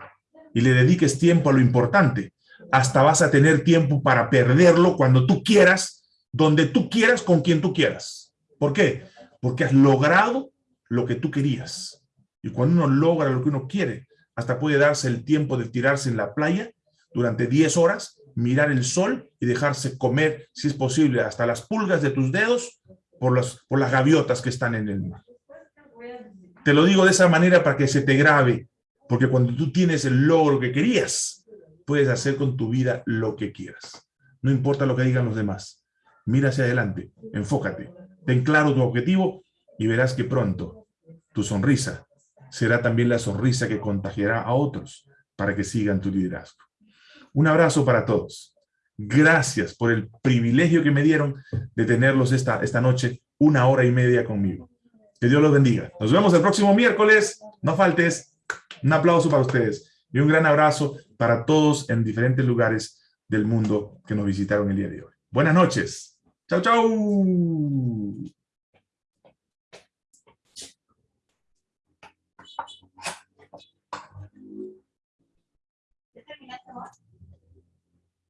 y le dediques tiempo a lo importante, hasta vas a tener tiempo para perderlo cuando tú quieras, donde tú quieras, con quien tú quieras. ¿Por qué? Porque has logrado lo que tú querías. Y cuando uno logra lo que uno quiere, hasta puede darse el tiempo de tirarse en la playa durante 10 horas, mirar el sol y dejarse comer, si es posible, hasta las pulgas de tus dedos por, las, por las gaviotas que están en el mar. Te lo digo de esa manera para que se te grabe, porque cuando tú tienes el logro que querías, puedes hacer con tu vida lo que quieras. No importa lo que digan los demás. Mira hacia adelante, enfócate, ten claro tu objetivo y verás que pronto tu sonrisa será también la sonrisa que contagiará a otros para que sigan tu liderazgo. Un abrazo para todos. Gracias por el privilegio que me dieron de tenerlos esta, esta noche una hora y media conmigo. Que Dios los bendiga. Nos vemos el próximo miércoles. No faltes. Un aplauso para ustedes y un gran abrazo para todos en diferentes lugares del mundo que nos visitaron el día de hoy. Buenas noches. Chao, chao.